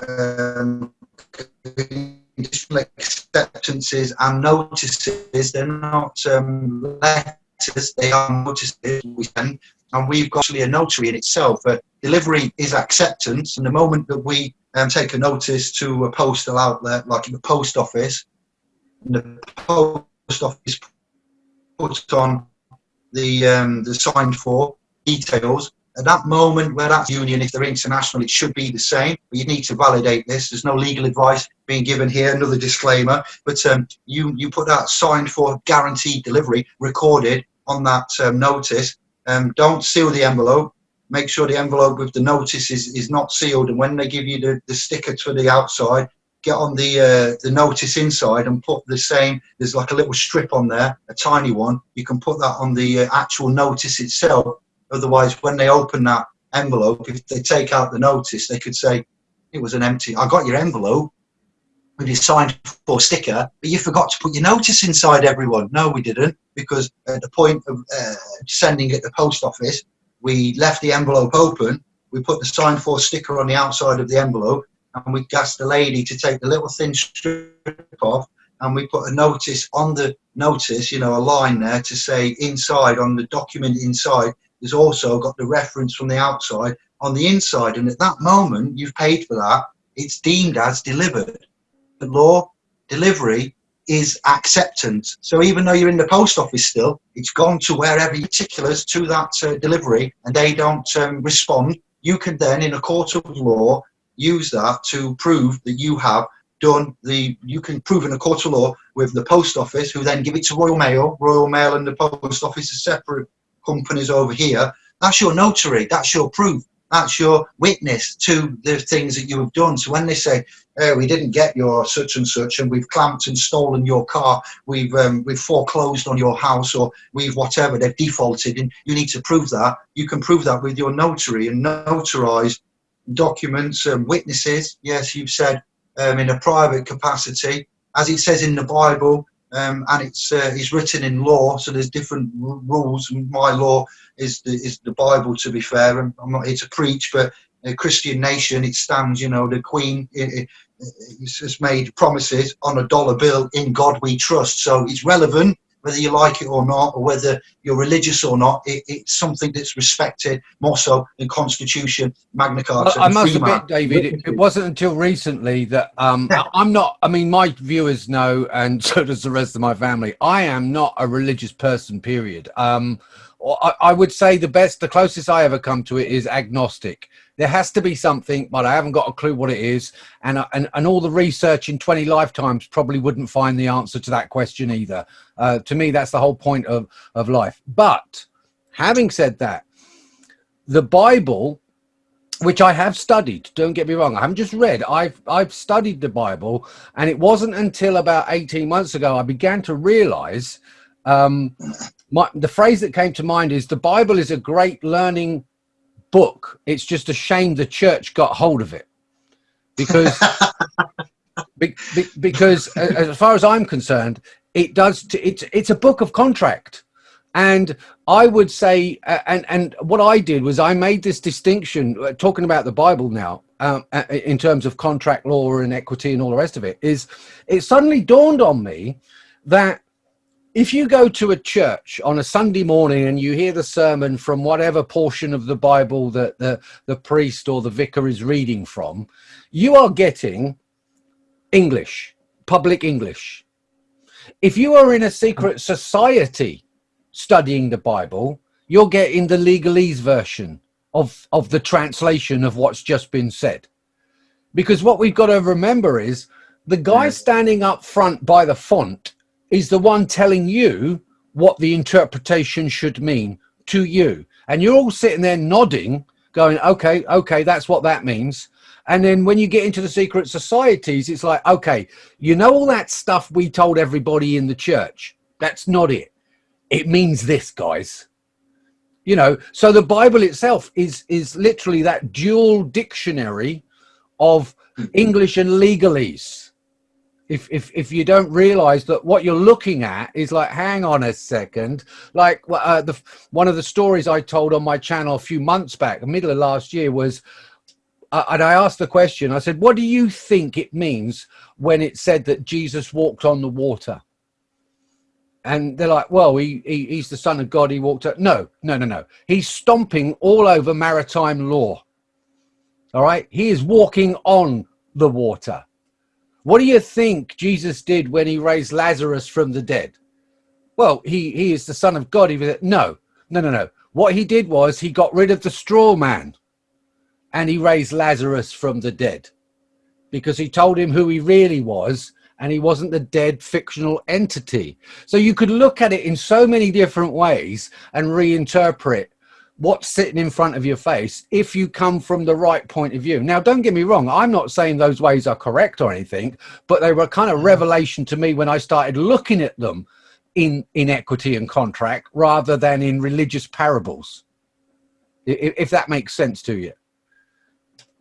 acceptances and notices they're not um, letters they are notices we send and we've got actually a notary in itself uh, delivery is acceptance and the moment that we um, take a notice to a postal outlet like in the post office the post office puts on the um, the signed for details. At that moment where that's union, if they're international, it should be the same. But you need to validate this. There's no legal advice being given here. Another disclaimer. But um, you you put that signed for guaranteed delivery recorded on that um, notice. Um, don't seal the envelope. Make sure the envelope with the notice is, is not sealed. And when they give you the, the sticker to the outside, get on the uh, the notice inside and put the same there's like a little strip on there a tiny one you can put that on the uh, actual notice itself otherwise when they open that envelope if they take out the notice they could say it was an empty i got your envelope with your signed for sticker but you forgot to put your notice inside everyone. No we didn't because at the point of uh, sending it to the post office, we left the envelope open, we put the sign for sticker on the outside of the envelope, and we asked the lady to take the little thin strip off, and we put a notice on the notice, you know, a line there to say inside on the document inside, there's also got the reference from the outside on the inside. And at that moment, you've paid for that, it's deemed as delivered. The law delivery is acceptance. So even though you're in the post office still, it's gone to wherever particulars to that uh, delivery and they don't um, respond. You can then, in a court of law, use that to prove that you have done the, you can prove in a court of law with the post office, who then give it to Royal Mail. Royal Mail and the post office are separate companies over here. That's your notary, that's your proof that's your witness to the things that you have done. So when they say, we didn't get your such and such and we've clamped and stolen your car, we've um, we've foreclosed on your house or we've whatever, they've defaulted and you need to prove that. You can prove that with your notary and notarize documents and witnesses. Yes, you've said um, in a private capacity, as it says in the Bible, um, and it's uh, it's written in law, so there's different rules. My law is the, is the Bible, to be fair. And I'm not here to preach, but a Christian nation, it stands. You know, the Queen it, it, has made promises on a dollar bill. In God we trust. So it's relevant whether you like it or not, or whether you're religious or not, it, it's something that's respected more so than Constitution, Magna Carta. Well, I must admit, David, it, it, wasn't until recently that um, I'm not. I mean, my viewers know, and (laughs) so does the rest of my family. I am not a religious person. Period. Um, I, I would say the best, the closest I ever come to it is agnostic there has to be something, but I haven't got a clue what it is. And, uh, and, and all the research in 20 lifetimes probably wouldn't find the answer to that question either. Uh, to me, that's the whole point of, of life. But having said that, the Bible, which I have studied, don't get me wrong, I haven't just read, I've, I've studied the Bible. And it wasn't until about 18 months ago I began to realize um, my, the phrase that came to mind is the Bible is a great learning book. It's just a shame the church got hold of it because (laughs) be, be, because as far as I'm concerned, it does. it's it's a book of contract, and I would say, and and what I did was I made this distinction uh, talking about the Bible now. Um, in terms of contract law and equity and all the rest of it is it suddenly dawned on me that if you go to a church on a Sunday morning and you hear the sermon from whatever portion of the Bible that the, the priest or the vicar is reading from, you are getting English, public English. If you are in a secret society studying the Bible, you're getting the legalese version of, of the translation of what's just been said. Because what we've got to remember is the guy mm. standing up front by the font is the one telling you what the interpretation should mean to you. And you're all sitting there nodding, going, okay, okay, that's what that means. And then when you get into the secret societies, it's like, okay, you know all that stuff we told everybody in the church. That's not it. It means this, guys. You know, so the Bible itself is is literally that dual dictionary of English and legalese if if if you don't realize that what you're looking at is like hang on a second like uh, the one of the stories i told on my channel a few months back the middle of last year was uh, and i asked the question i said what do you think it means when it said that jesus walked on the water? And they're like well he, he he's the son of god he walked up. No no no no. He's stomping all over maritime law. All right? He is walking on the water what do you think Jesus did when he raised Lazarus from the dead? Well, he, he is the son of God. He was, no, no, no, no. What he did was he got rid of the straw man and he raised Lazarus from the dead because he told him who he really was and he wasn't the dead fictional entity. So you could look at it in so many different ways and reinterpret what's sitting in front of your face if you come from the right point of view. Now, don't get me wrong, I'm not saying those ways are correct or anything, but they were kind of mm. revelation to me when I started looking at them in, in equity and contract rather than in religious parables, if, if that makes sense to you.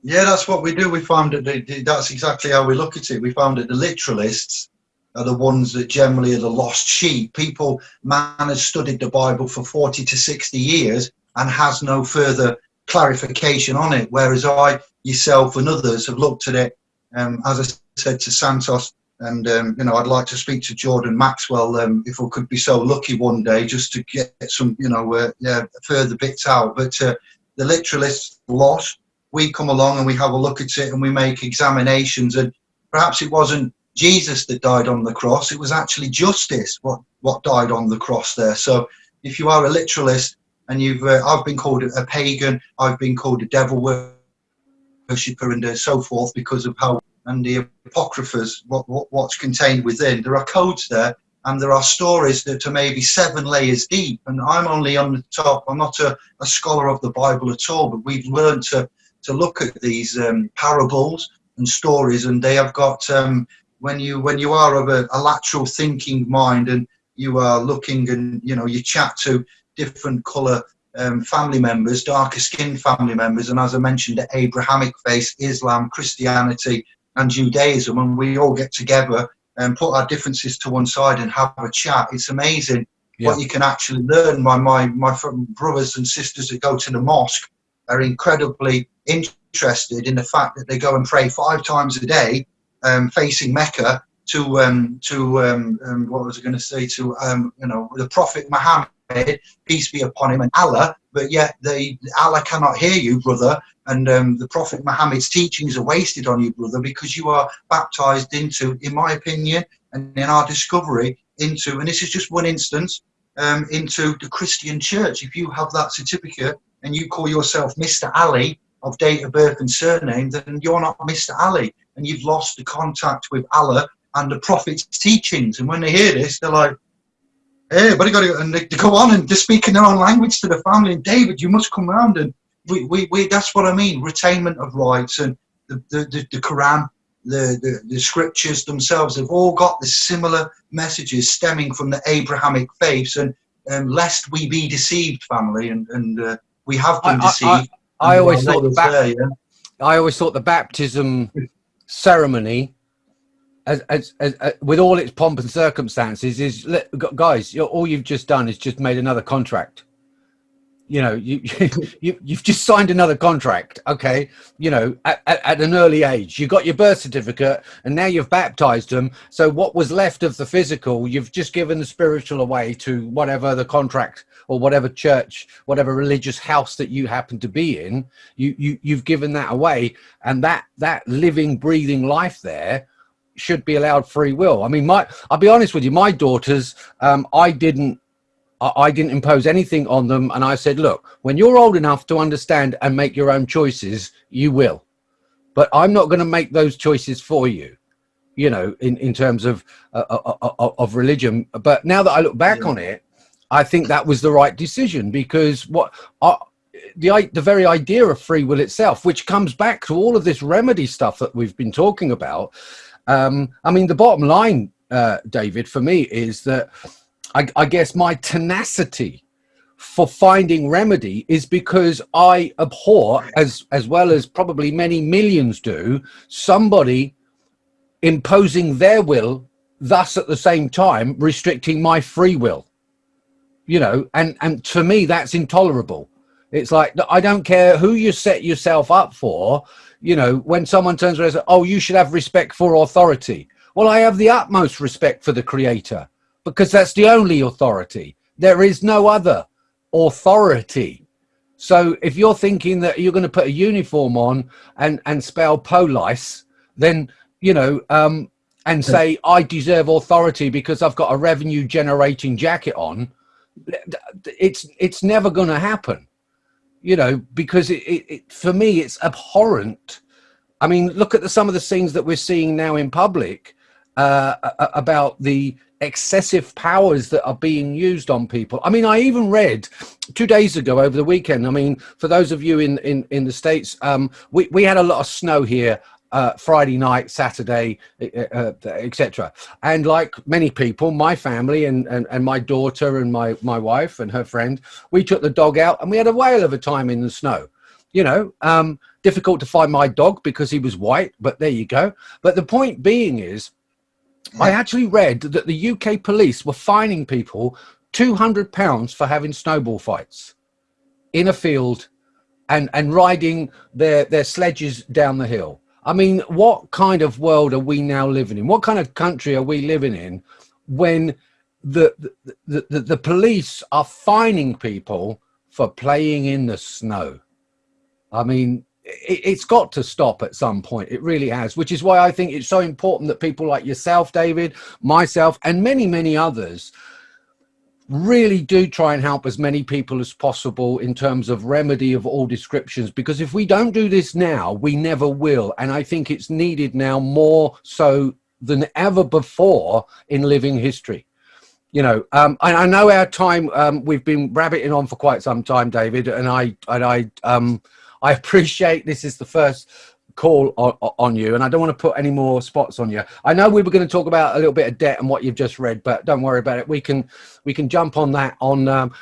Yeah, that's what we do. We found that that's exactly how we look at it. We found that the literalists are the ones that generally are the lost sheep. People, man has studied the Bible for 40 to 60 years and has no further clarification on it. Whereas I, yourself, and others have looked at it, um, as I said to Santos, and um, you know, I'd like to speak to Jordan Maxwell um, if I could be so lucky one day, just to get some, you know, uh, yeah, further bits out. But uh, the literalists lost. We come along and we have a look at it and we make examinations. And perhaps it wasn't Jesus that died on the cross; it was actually justice what what died on the cross there. So, if you are a literalist and you've, uh, I've been called a pagan, I've been called a devil worshipper, and uh, so forth because of how and the apocryphas, what, what, what's contained within. There are codes there, and there are stories that are maybe seven layers deep. And I'm only on the top. I'm not a, a scholar of the Bible at all, but we've learned to to look at these um, parables and stories, and they have got um, when you when you are of a, a lateral thinking mind and you are looking and you know you chat to different color um, family members, darker skinned family members, and as I mentioned, the Abrahamic faith, Islam, Christianity, and Judaism, and we all get together and put our differences to one side and have a chat. It's amazing yeah. what you can actually learn. My my my brothers and sisters that go to the mosque are incredibly interested in the fact that they go and pray five times a day, um, facing Mecca to um, to um, um what was I going to say to um, you know the Prophet Muhammad peace be upon him, and Allah, but yet they Allah cannot hear you, brother, and um, the Prophet Muhammad's teachings are wasted on you, brother, because you are baptized into, in my opinion, and in our discovery, into, and this is just one instance, um, into the Christian church. If you have that certificate and you call yourself Mr. Ali of date of birth and surname, then you're not Mr. Ali, and you've lost the contact with Allah and the Prophet's teachings. And when they hear this, they're like, hey, but got to, and they, they, go on and they speak in their own language to the family. And David, you must come round. And we, we, we that's what I mean, retainment of rights and the, the, the, the Quran, the, the, the scriptures themselves have all got the similar messages stemming from the Abrahamic faiths. And um, lest we be deceived, family, and, and uh, we have been I, deceived. I, I, I always thought the there, yeah? I always thought the baptism ceremony as, as, as, as, with all its pomp and circumstances is guys all you've just done is just made another contract. You know (laughs) you, you you've just signed another contract okay? You know at, at, at, an early age. You got your birth certificate and now you've baptized them. So what was left of the physical you've just given the spiritual away to whatever the contract or whatever church whatever religious house that you happen to be in. You, you you've given that away. And that that living breathing life there should be allowed free will. I mean, my I'll be honest with you, my daughters, um, I didn't I didn't impose anything on them, and I said, look, when you're old enough to understand and make your own choices, you will. But I'm not going to make those choices for you, you know, in in terms of uh, uh, uh, uh of religion. But now that I look back yeah. on it, I think that was the right decision because what. I, the the very idea of free will itself, which comes back to all of this remedy stuff that we've been talking about, um, I mean, the bottom line, uh, David, for me is that I, I guess my tenacity for finding remedy is because I abhor, as as well as probably many millions do, somebody imposing their will, thus at the same time restricting my free will. You know, and and to me that's intolerable. It's like I don't care who you set yourself up for you know, when someone turns around and says, oh, you should have respect for authority. Well, I have the utmost respect for the creator because that's the only authority. There is no other authority. So if you're thinking that you're going to put a uniform on and, and spell police, then, you know, um, and say, I deserve authority because I've got a revenue generating jacket on, it's, it's never going to happen you know, because it, it, it, for me, it's abhorrent. I mean, look at the, some of the scenes that we're seeing now in public uh, about the excessive powers that are being used on people. I mean, I even read two days ago over the weekend. I mean, for those of you in, in, in the States, um, we, we had a lot of snow here uh, Friday night, Saturday, uh, etc. And like many people, my family and, and, and my daughter and my, my wife and her friend, we took the dog out and we had a whale of a time in the snow. You know, um, difficult to find my dog because he was white, but there you go. But the point being is, I actually read that the UK police were fining people £200 for having snowball fights in a field and, and riding their, their sledges down the hill. I mean, what kind of world are we now living in? What kind of country are we living in when the, the, the, the police are fining people for playing in the snow? I mean, it, has got to stop at some point. It really has, which is why I think it's so important that people like yourself, David, myself, and many, many others really do try and help as many people as possible in terms of remedy of all descriptions because if we don't do this now we never will. And i think it's needed now more so than ever before in living history. You know um I, I know our time um we've been rabbiting on for quite some time david and i and i um I (laughs) appreciate this is the first call on, you and I don't want to put any more spots on you. I know we were going to talk about a little bit of debt and what you've just read, but don't worry about it. We can we can jump on that on um,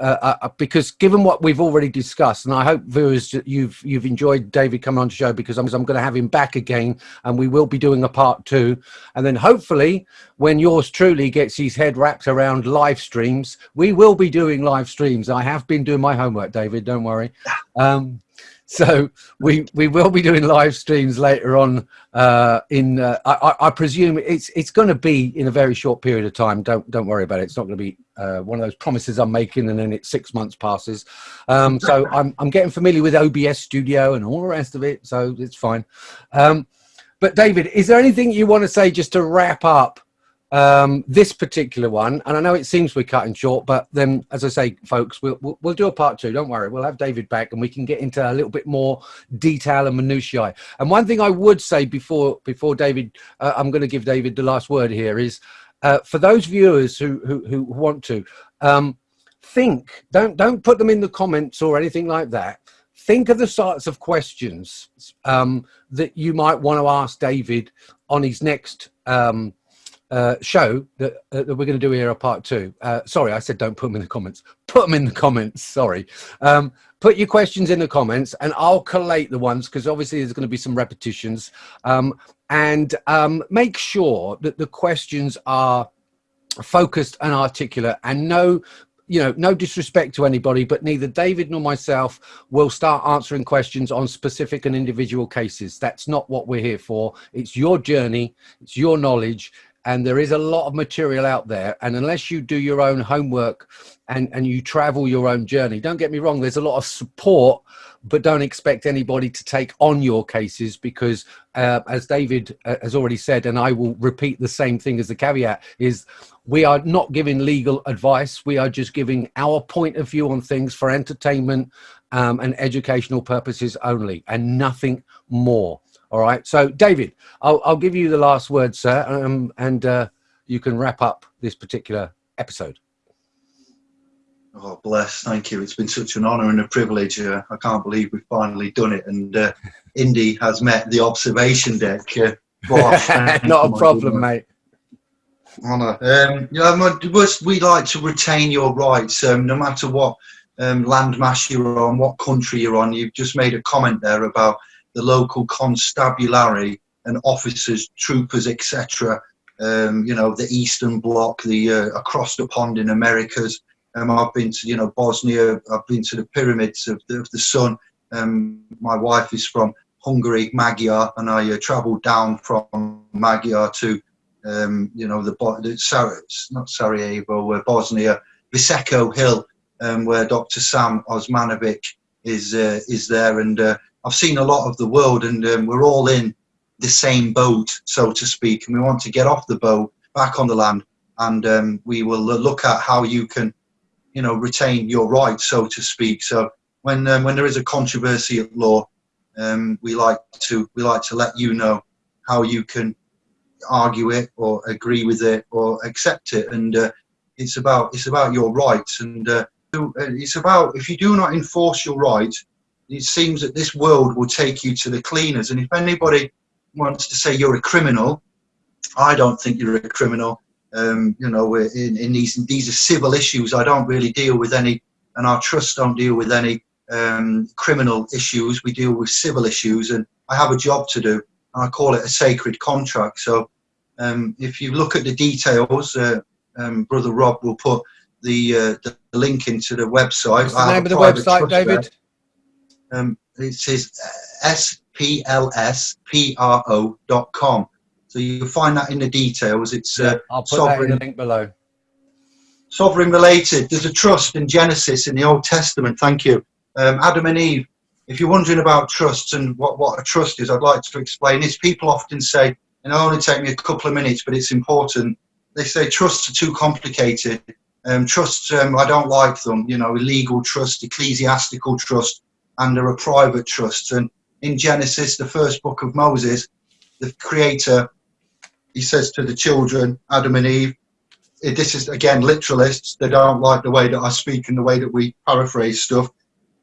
uh, uh, uh because given what we've already discussed, and I hope viewers you've you've enjoyed David coming on the show because I'm, I'm going to have him back again, and we will be doing a part two, and then hopefully when yours truly gets his head wrapped around live streams, we will be doing live streams. I have been doing my homework, David. Don't worry. Um, so we we will be doing live streams later on uh, in uh, I, I, presume it's it's going to be in a very short period of time. Don't don't worry about it. It's not going to be uh, one of those promises i'm making and then it's six months passes. Um, so (laughs) I'm, I'm getting familiar with obs studio and all the rest of it so it's fine. Um, but david is there anything you want to say just to wrap up um, this particular one, and I know it seems we're cutting short, but then, as I say, folks, we'll, we'll, we'll do a part two. Don't worry, we'll have David back, and we can get into a little bit more detail and minutiae. And one thing I would say before before David, uh, I'm going to give David the last word here is uh, for those viewers who who, who want to um, think, don't don't put them in the comments or anything like that. Think of the sorts of questions um, that you might want to ask David on his next. Um, uh, show that, uh, that we're going to do here a part two. Uh, sorry, I said don't put them in the comments. Put them in the comments. Sorry. Um, put your questions in the comments, and I'll collate the ones because obviously there's going to be some repetitions. Um, and um, make sure that the questions are focused and articulate, and no you know, no disrespect to anybody, but neither David nor myself will start answering questions on specific and individual cases. That's not what we're here for. It's your journey, it's your knowledge, and there is a lot of material out there and unless you do your own homework and and you travel your own journey don't get me wrong there's a lot of support but don't expect anybody to take on your cases because uh, as david uh, has already said and i will repeat the same thing as the caveat is we are not giving legal advice. We are just giving our point of view on things for entertainment um, and educational purposes only and nothing more all right. So, David, I'll, I'll give you the last word, sir, um, and uh, you can wrap up this particular episode. Oh, bless. Thank you. It's been such an honour and a privilege. Uh, I can't believe we've finally done it. And uh, Indy has met the observation deck. Uh, (laughs) Not a problem, mate. Honour. Um, you know, we like to retain your rights, um, no matter what um, landmass you're on, what country you're on. You've just made a comment there about the local constabulary and officers, troopers, etc. Um, you know, the Eastern Bloc, the uh, across the pond in Americas. Um, I've been to, you know, Bosnia. I've been to the pyramids of the, of the sun. Um, my wife is from Hungary, Magyar, and I uh, travelled down from Magyar to, um, you know, the, the Sar not Sarajevo, uh, Bosnia, Visoko Hill, um, where Dr. Sam Osmanagich is uh, is there, and uh, I've seen a lot of the world, and um, we're all in the same boat, so to speak, and we want to get off the boat back on the land, and um, we will look at how you can, you know, retain your rights, so to speak. So when um, when there is a controversy at law, um, we like to we like to let you know how you can argue it or agree with it or accept it, and uh, it's about it's about your rights, and uh, it's about if you do not enforce your rights it seems that this world will take you to the cleaners. And if anybody wants to say you're a criminal, I don't think you're a criminal. Um, you know, in, in these these are civil issues. I don't really deal with any, and our trust don't deal with any um, criminal issues. We deal with civil issues, and I have a job to do. And I call it a sacred contract. So Um, if you look at the details, uh, um, Brother Rob will put the, uh, the link into the website. What's the name of the website, David? Um, it says splspro.com. So you'll find that in the details. It's uh, I'll put sovereign, that in the link below. Sovereign related. There's a trust in Genesis in the Old Testament. Thank you. Um, Adam and Eve. If you're wondering about trusts and what, what a trust is, I'd like to explain this. People often say, and it'll only take me a couple of minutes, but it's important. They say trusts are too complicated. Um, trusts, um, I don't like them. You know, legal trust, ecclesiastical trust, and are private trusts. And in Genesis, the first book of Moses, the Creator he says to the children, Adam and Eve, this is again literalists, they don't like the way that I speak and the way that we paraphrase stuff.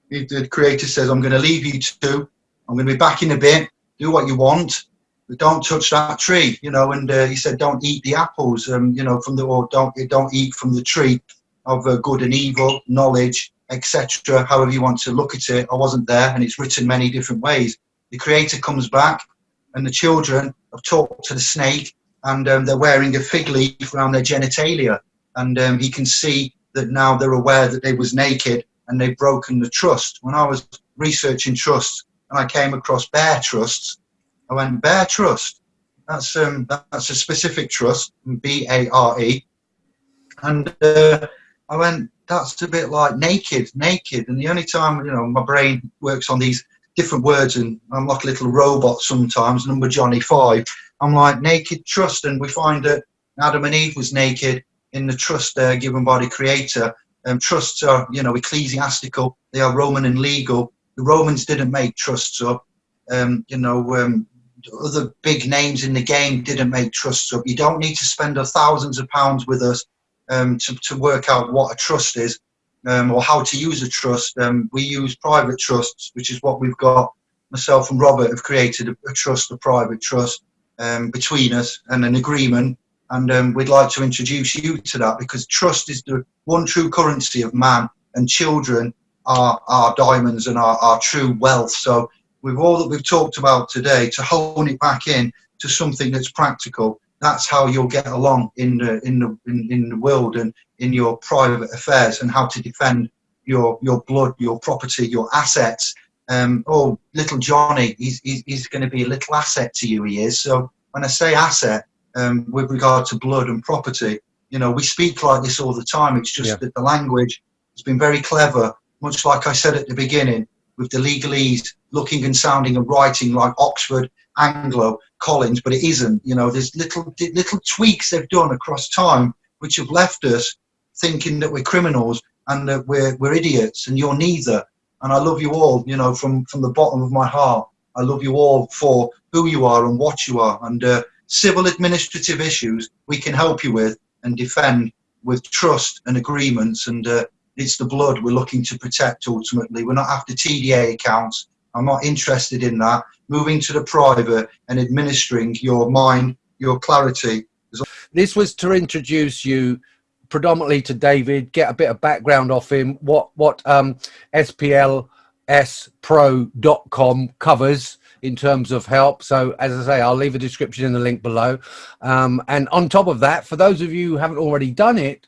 The creator says, I'm going to leave you two, I'm going to be back in a bit, do what you want, but don't touch that tree, you know, and uh, he said, don't eat the apples, um, you know, from the, or don't, don't eat from the tree of uh, good and evil, knowledge, etc. However you want to look at it, I wasn't there and it's written many different ways. The creator comes back and the children have talked to the snake and um, they're wearing a fig leaf around their genitalia. And um, he can see that now they're aware that they was naked and they've broken the trust. When I was researching trusts and I came across bare trusts, I went, bare trust? That's, um, that's a specific trust, B-A-R-E. And uh, I went, that's a bit like naked, naked. And the only time, you know, my brain works on these different words and I'm like a little robot sometimes, number Johnny 5 I'm like naked trust, and we find that Adam and Eve was naked in the trust uh, given by the Creator. Um, trusts are, you know, ecclesiastical. They are Roman and legal. The Romans didn't make trusts up. Um, you know, um, other big names in the game didn't make trusts up. You don't need to spend thousands of pounds with us um, to, to work out what a trust is um, or how to use a trust. Um, we use private trusts, which is what we've got. Myself and Robert have created a, a trust, a private trust um, between us and an agreement. And um, we'd like to introduce you to that because trust is the one true currency of man and children are our diamonds and our, our true wealth. So with all that we've talked about today, to hone it back in to something that's practical, that's how you'll get along in the, in the, in, in the world and in your private affairs and how to defend your, your blood, your property, your assets, um, oh, little Johnny, he's, he's, he's going to be a little asset to you, he is. So when I say asset, um, with regard to blood and property, you know, we speak like this all the time. It's just yeah. that the language has been very clever, much like I said at the beginning, with the legalese looking and sounding and writing like Oxford, Anglo, Collins, but it isn't. You know, there's little little tweaks they've done across time which have left us thinking that we're criminals and that we're, we're idiots and you're neither and I love you all, you know, from, from the bottom of my heart. I love you all for who you are and what you are. And uh, civil administrative issues we can help you with and defend with trust and agreements. And uh, it's the blood we're looking to protect ultimately. We're not after TDA accounts. I'm not interested in that. Moving to the private and administering your mind, your clarity. This was to introduce you predominantly to David, get a bit of background off him, what what um, SPLSpro.com covers in terms of help. So as I say, I'll leave a description in the link below. Um, and on top of that, for those of you who haven't already done it,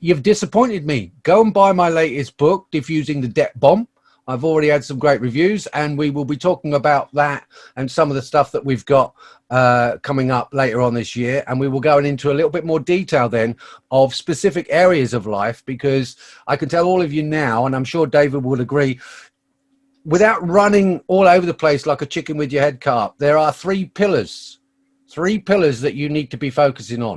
you've disappointed me. Go and buy my latest book, Diffusing the Debt Bomb. I've already had some great reviews and we will be talking about that and some of the stuff that we've got uh, coming up later on this year. And we will go into a little bit more detail then of specific areas of life because I can tell all of you now, and I'm sure David will agree, without running all over the place like a chicken with your head cut, there are three pillars, three pillars that you need to be focusing on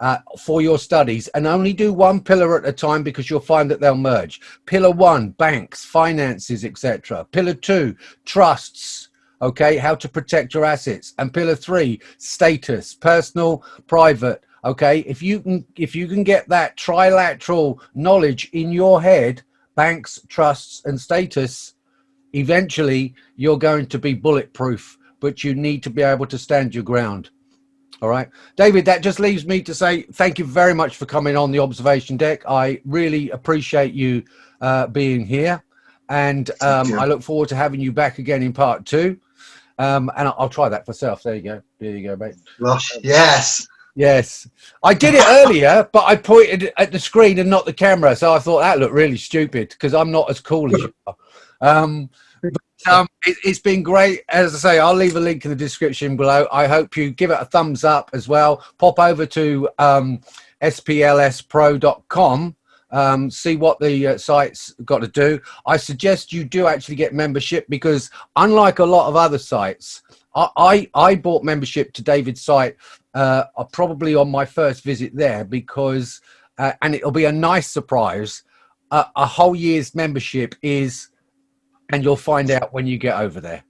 uh, for your studies and only do one pillar at a time because you'll find that they'll merge. Pillar one, banks, finances, etc. Pillar two, trusts, okay, how to protect your assets. And pillar three, status, personal, private, okay. If you can, if you can get that trilateral knowledge in your head, banks, trusts and status, eventually you're going to be bulletproof, but you need to be able to stand your ground. All right, David, that just leaves me to say thank you very much for coming on the observation deck. I really appreciate you uh, being here. And um, I look forward to having you back again in part two. Um, and I'll, I'll, try that for myself. There you go. There you go, mate. Gosh, yes. Yes. I did it earlier, but I pointed at the screen and not the camera. So I thought that looked really stupid because I'm not as cool as you are. Um, um, it, has been great. As I say, I'll leave a link in the description below. I hope you give it a thumbs up as well. Pop over to um, splspro.com um, see what the uh, site's got to do. I suggest you do actually get membership because unlike a lot of other sites, I, I, I bought membership to David's site uh, probably on my first visit there because, uh, and it'll be a nice surprise, a whole year's membership is, and you'll find out when you get over there.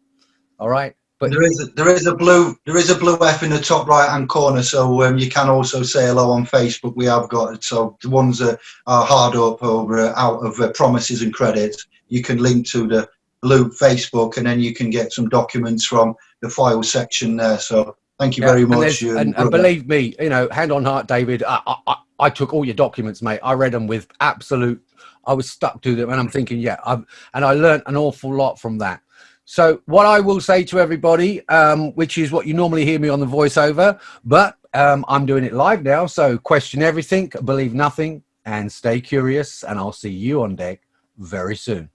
All right. But there is a, there is a blue there is a blue F in the top right hand corner, so um, you can also say hello on Facebook. We have got it. So the ones that are hard up or uh, out of uh, promises and credits, you can link to the blue Facebook, and then you can get some documents from the file section there. So thank you yeah, very much. And, and, and, believe me, you know, hand on heart, David, I, I, I took all your documents, mate. I read them with absolute. I was stuck to them, and I'm thinking, yeah, I've, and I learned an awful lot from that. So what I will say to everybody, um, which is what you normally hear me on the voiceover, but um, I'm doing it live now. So question everything, believe nothing, and stay curious. And I'll see you on deck very soon.